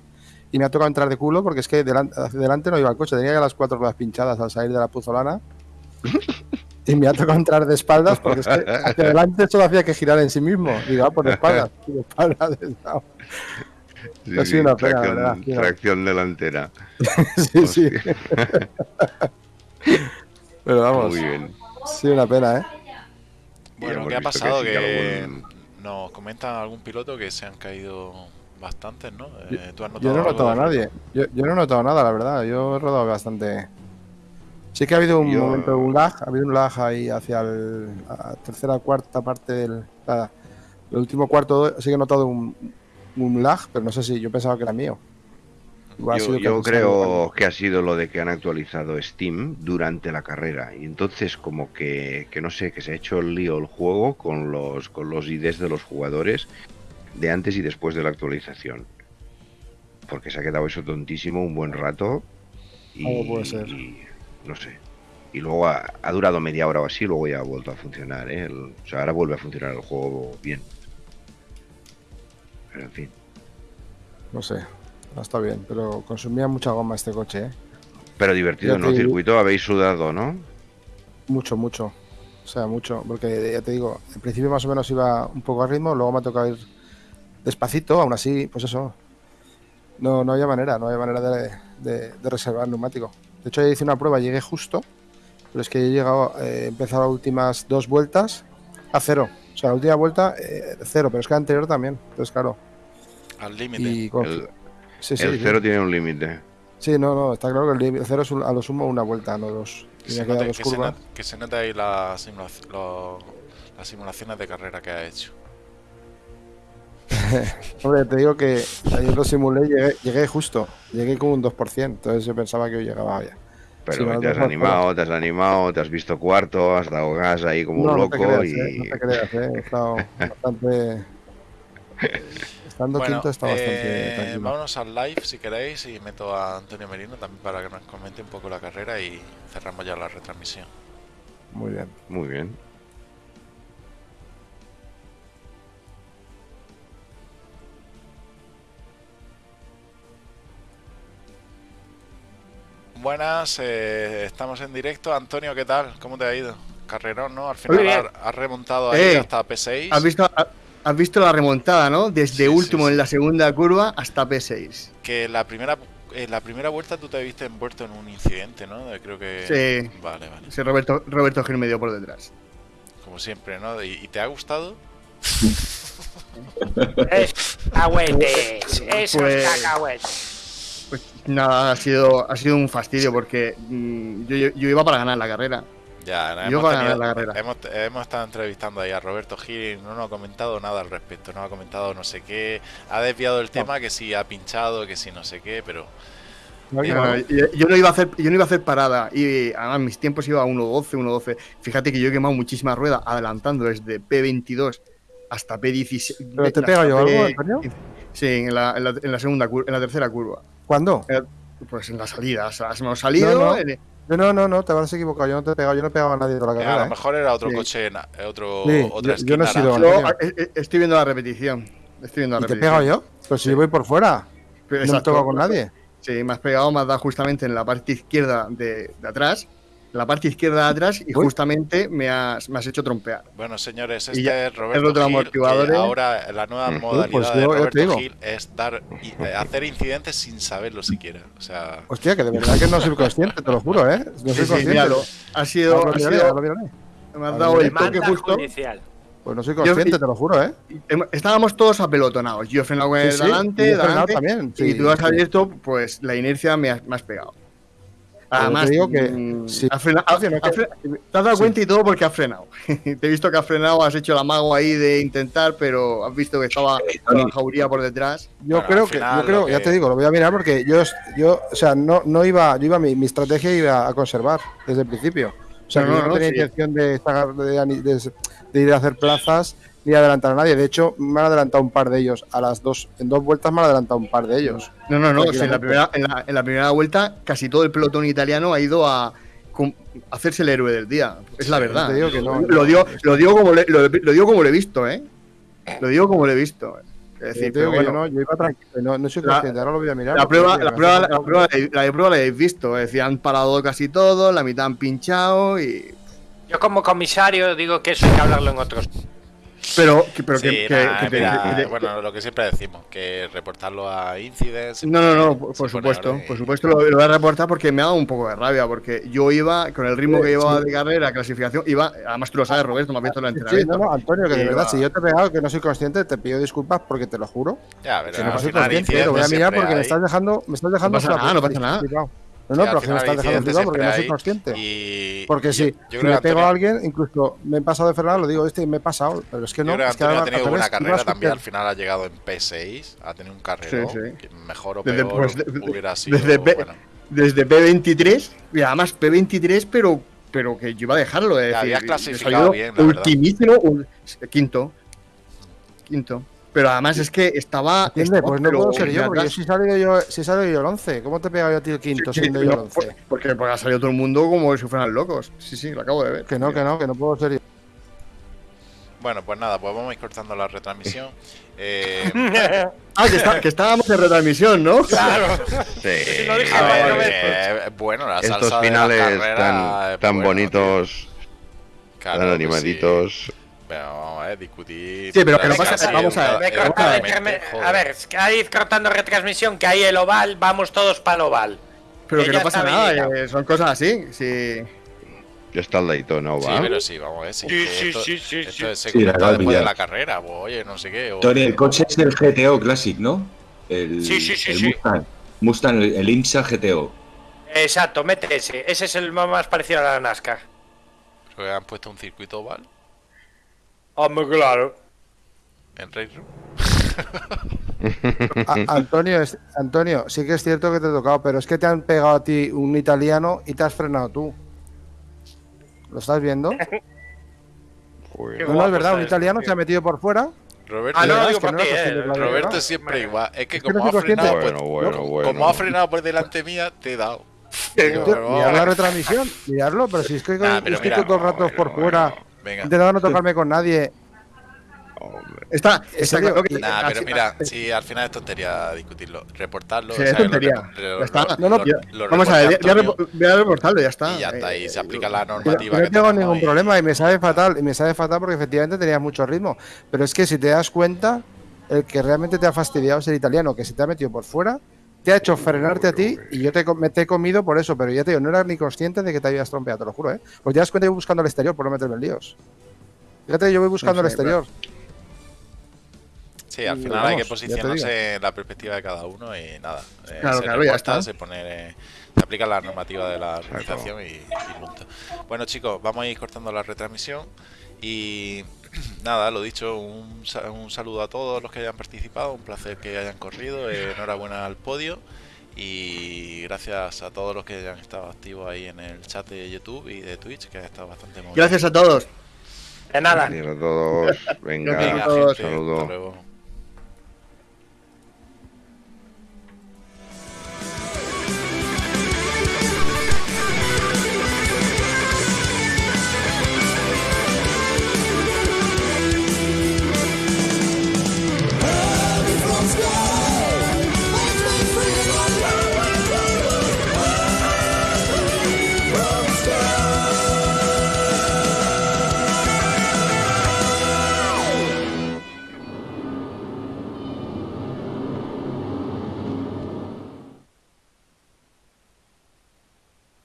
Y me ha tocado entrar de culo porque es que delante, hacia delante no iba el coche, tenía ya las cuatro ruedas pinchadas al salir de la puzolana. Y me ha tocado entrar de espaldas porque es que hacia adelante solo hacía que girar en sí mismo. Digo, ah, por espaldas. De espaldas. Sí, Ha sido una pena, tracción, verdad, delantera. Sí, sí. Pero vamos, Muy bien. sí, una pena, ¿eh? Bueno, ¿qué ha pasado? Que, que algún- nos comentan algún piloto que se han caído bastantes, ¿no? Yo- Eh, ¿tú has Yo notado no he notado a nadie. Yo, yo no he notado nada, la verdad. Yo he rodado bastante. Sí que ha habido un Yo- momento, un lag. Ha habido un lag ahí hacia el, la tercera cuarta parte del. la- el último cuarto sí que he notado un, un lag, pero no sé si yo pensaba que era mío. Yo, creo que ha sido lo de que han actualizado Steam durante la carrera y entonces como que, que no sé, que se ha hecho el lío el juego con los, con los IDs de los jugadores de antes y después de la actualización. Porque se ha quedado eso tontísimo un buen rato y, Algo puede ser. y no sé. Y luego ha, ha durado media hora o así, luego ya ha vuelto a funcionar. ¿eh? El- o sea, ahora vuelve a funcionar el juego bien. Pero en fin. No sé. No está bien, pero consumía mucha goma este coche, ¿eh? Pero divertido, Ya ¿no? te- Circuito habéis sudado, ¿no? Mucho, mucho. O sea, mucho. Porque ya te digo, en principio más o menos iba un poco a ritmo, luego me ha tocado ir despacito, aún así, pues eso. No, no había manera, no había manera de, de- de reservar neumático. De hecho, ya hice una prueba, llegué justo, pero es que he llegado, eh, he empezado las últimas dos vueltas a cero. O sea, la última vuelta, eh, cero, pero es que la anterior también. Entonces, claro. Al límite. Y con- El, sí, sí, el sí. cero tiene un límite. Sí, no, no, está claro que el límite- cero es un- a lo sumo una vuelta, no dos. Que Y se, dos que, se que se note ahí la simulaci- lo- las simulaciones de carrera que ha hecho. Hombre, te digo que ayer lo simulé, llegué, llegué justo, llegué con un 2%, entonces yo pensaba que hoy llegaba ya. Pero te has animado, te has animado, te has visto cuarto, has dado gas ahí como un no, no loco te creas, y... eh, no te creas, eh, he estado bastante... Estando Bueno, quinto está bastante eh, tranquilo. vámonos al live si queréis y meto a Antonio Merino también para que nos comente un poco la carrera y cerramos ya la retransmisión. Muy bien. Muy bien. Buenas, eh, estamos en directo. Antonio, ¿qué tal? ¿Cómo te ha ido? Carrerón, ¿no? Al final has has remontado ahí Eh, hasta P6. ¿Has visto, ha- has visto la remontada, ¿no? Desde Sí, último sí, sí. en la segunda curva hasta P6. Que la primera, en la primera vuelta tú te viste envuelto en un incidente, ¿no? Creo que... Sí. Vale, vale. Sí, Roberto, Roberto Gil me dio por detrás. Como siempre, ¿no? ¿Y, y te ha gustado? Es cacahuetes, esos Pues- cacahuetes. Pues nada, ha sido, ha sido un fastidio porque mm, yo iba para ganar la carrera. Ya, Yo hemos, para tenido- ganar la carrera. hemos, hemos estado entrevistando ahí a Roberto Gil y no nos ha comentado nada al respecto, no ha comentado no sé qué, ha desviado el tema, que si ha pinchado, que si no sé qué, pero No, Eh, yo, yo no iba a hacer, yo no iba a hacer parada y además mis tiempos iba a 1.12, 1.12. Fíjate que yo he quemado muchísimas ruedas adelantando desde P22 hasta P16. ¿Pero te he pegado yo algo, Antonio? Sí, en la, en la- en la segunda cur- en la tercera curva. ¿Cuándo? Pues en la salida, o sea, hemos salido. No, no. en- Yo no, no, no, te habrás equivocado, yo no te he pegado, yo no he pegado a nadie de toda la eh, a carrera. lo ¿eh? mejor era otro Sí. coche, eh, otro, Sí, otra yo- yo no he esquina sido- yo, eh, eh, estoy viendo la repetición. Estoy viendo la ¿Y te he repetición. pegado yo? Pero si yo voy por fuera, Pero no me exacto. toco con nadie. Sí, me has pegado, me has dado justamente en la parte izquierda de, de atrás. La parte izquierda de atrás y Uy. justamente me has, me has hecho trompear. Bueno, señores, este ya, es Roberto el otro Gil, que ¿eh? ahora la nueva Mm. modalidad Pues yo- de Roberto. Gil es dar eh, hacer incidentes sin saberlo siquiera. O sea, Hostia, que de verdad que no soy consciente, te lo juro, ¿eh? No soy Sí, consciente. Ha sido, lo ha sido- ahora lo miraré. me has dado el toque justo. judicial. Pues no soy consciente, Yo- te lo juro, ¿eh? Estábamos todos apelotonados. Yo he frenado con el Sí, sí, delante, delante, también, y sí, tú has abierto, pues la inercia me has, me has pegado. Además, te digo que sí. has frenado- has- te dado sí. cuenta y todo porque has frenado. te he visto que has frenado, has hecho el amago ahí de intentar, pero has visto que estaba la jauría por detrás. Yo Bueno, creo que, yo creo, ya te digo, lo voy a mirar porque yo, yo o sea, no, no iba, yo iba, mi, mi estrategia iba a conservar desde el principio. O sea, No, no, yo no, no, tenía sí. intención de, sacar- de, ani- de- de ir a hacer plazas ni adelantar a nadie. De hecho, me han adelantado un par de ellos. A las dos, en dos vueltas me han adelantado un par de ellos. No, no, no. en, la primera, en, la, en la primera vuelta, casi todo el pelotón italiano ha ido a hacerse el héroe del día. Es la verdad. te digo que no, lo, digo, lo, digo como le, lo, lo digo como lo he visto, ¿eh? Lo digo como lo he visto. Es decir, Yo pero no, yo iba tranquilo, no, no soy La- consciente, ahora lo voy a mirar. la prueba, la prueba, la prueba, la de prueba la habéis visto. Es decir, han parado casi todo, la mitad han pinchado y. Yo como comisario digo que eso hay que hablarlo en otros. Pero, que, pero que, sí, que- nada, que te- mira, que bueno, lo que siempre decimos, que reportarlo a Incidents. No, no, no, por, supuesto, por supuesto lo, lo voy a reportar porque me ha dado un poco de rabia, porque yo iba, con el ritmo que llevaba sí. de carrera, clasificación, iba, además tú lo sabes, Roberto, me has visto el Sí, sí, entrenamiento. no, no, Antonio, que de verdad, si yo te he pegado que no soy consciente, te pido disculpas porque te lo juro. Ya, pero Que al no soy consciente, lo voy a mirar porque me hay. estás dejando, me estás dejando pasa nada, no pasa nada. No, no, al pero me final estás dejando flipado porque no soy consciente. Y Porque yo- sí, yo si creo que me pego a alguien, incluso me he pasado de frenar, lo digo este y me he pasado, pero es que Yo no. creo que es que Antonio ha tenido al buena carrera también. Al final ha llegado en P6, ha tenido un carrero. Sí, sí. que mejor o Desde, peor pues, de- de- hubiera sido. desde P- bueno. Desde P23, y además P23, pero, pero que yo iba a dejarlo. Es decir, habías he clasificado bien, la ultimísimo, un- quinto. Quinto. Pero además es que estaba. Pues no puedo ser yo, porque si he salido yo, si yo el 11, ¿cómo te he pegado yo a ti el quinto Sí, siendo sí, yo el no, 11? por- porque, porque ha salido todo el mundo como si fueran locos. Sí, sí, lo acabo de ver. Que no, que no, que no puedo ser yo. Bueno, pues nada, pues vamos a ir cortando la retransmisión. Eh, Ah, que, está- que estábamos en retransmisión, ¿no? Claro. Sí. dije a Bueno, ver, bueno, la Estos salsa de la finales carrera tan, tan bueno, bonitos Claro, pues animaditos. sí. Pero vamos a ver, discutir. Sí, pero que no Casi pasa- vamos a ver, a ver, ahí cortando retransmisión, que hay el oval, vamos todos para el oval. Pero Que no pasa nada, eh, son cosas así. Sí. Ya está el Daytona, Sí, ¿va? pero sí, vamos a ver. Sí, Sí, sí, esto, sí, sí, esto sí. se Sí, después de la carrera, pues, oye, no sé qué. o- Tony, el coche es el GTO Classic, ¿no? El, Sí, sí, sí, el sí. Mustang. Mustang, el, el IMSA GTO. Exacto, mete ese. Ese es el más parecido a la NASCAR. Creo que han puesto un circuito oval Hombre, claro. en Race Room. A- Antonio, es- Antonio, sí que es cierto que te he tocado, pero es que te han pegado a ti un italiano y te has frenado tú. ¿Lo estás viendo? No, Joder. Es verdad, un italiano tío. se ha metido por fuera. Roberto, Ah, no, digo para ti, eh. Roberto siempre igual. Es que como ha frenado, consciente. Bueno, bueno, bueno. como ha frenado por delante mía, te he dado. Mirad la retransmisión, miradlo, pero si es que Nah, estoy todo el rato bueno, por fuera, Venga. intentando no tocarme con nadie. Hombre. Está, está claro que. Nah, pero así- mira, así- si al final es tontería discutirlo, reportarlo. Sí, o es sea, tontería. repo- lo- Ya está. lo- No, no, lo- ya- lo Vamos a ver, voy a, voy reportarlo, ya está. Y ya está, y Eh, se aplica la normativa. yo no tengo ningún problema y me sabe fatal, y me sabe fatal porque efectivamente tenías mucho ritmo. Pero es que si te das cuenta, el que realmente te ha fastidiado es el italiano, que se te ha metido por fuera, te ha hecho frenarte a ti y yo te, me te he comido por eso, pero ya te digo, no era ni consciente de que te habías trompeado, te lo juro, ¿eh? Pues te das cuenta que voy buscando el exterior por no meterme en líos. Fíjate, yo voy buscando Sí, el sí, exterior. Sí, al final vamos, hay que ya posicionarse en la perspectiva de cada uno y nada. eh, Claro, se claro, ya está. se pone, eh, se aplica la normativa de la organización y, y punto. Bueno chicos, vamos a ir cortando la retransmisión y nada, lo dicho, un, un saludo a todos los que hayan participado, un placer que hayan corrido, eh, enhorabuena al podio y gracias a todos los que hayan estado activos ahí en el chat de YouTube y de Twitch, que ha estado bastante movido. Gracias a todos. De nada. Gracias a todos. Venga, Venga, todos. gente, saludo. hasta luego.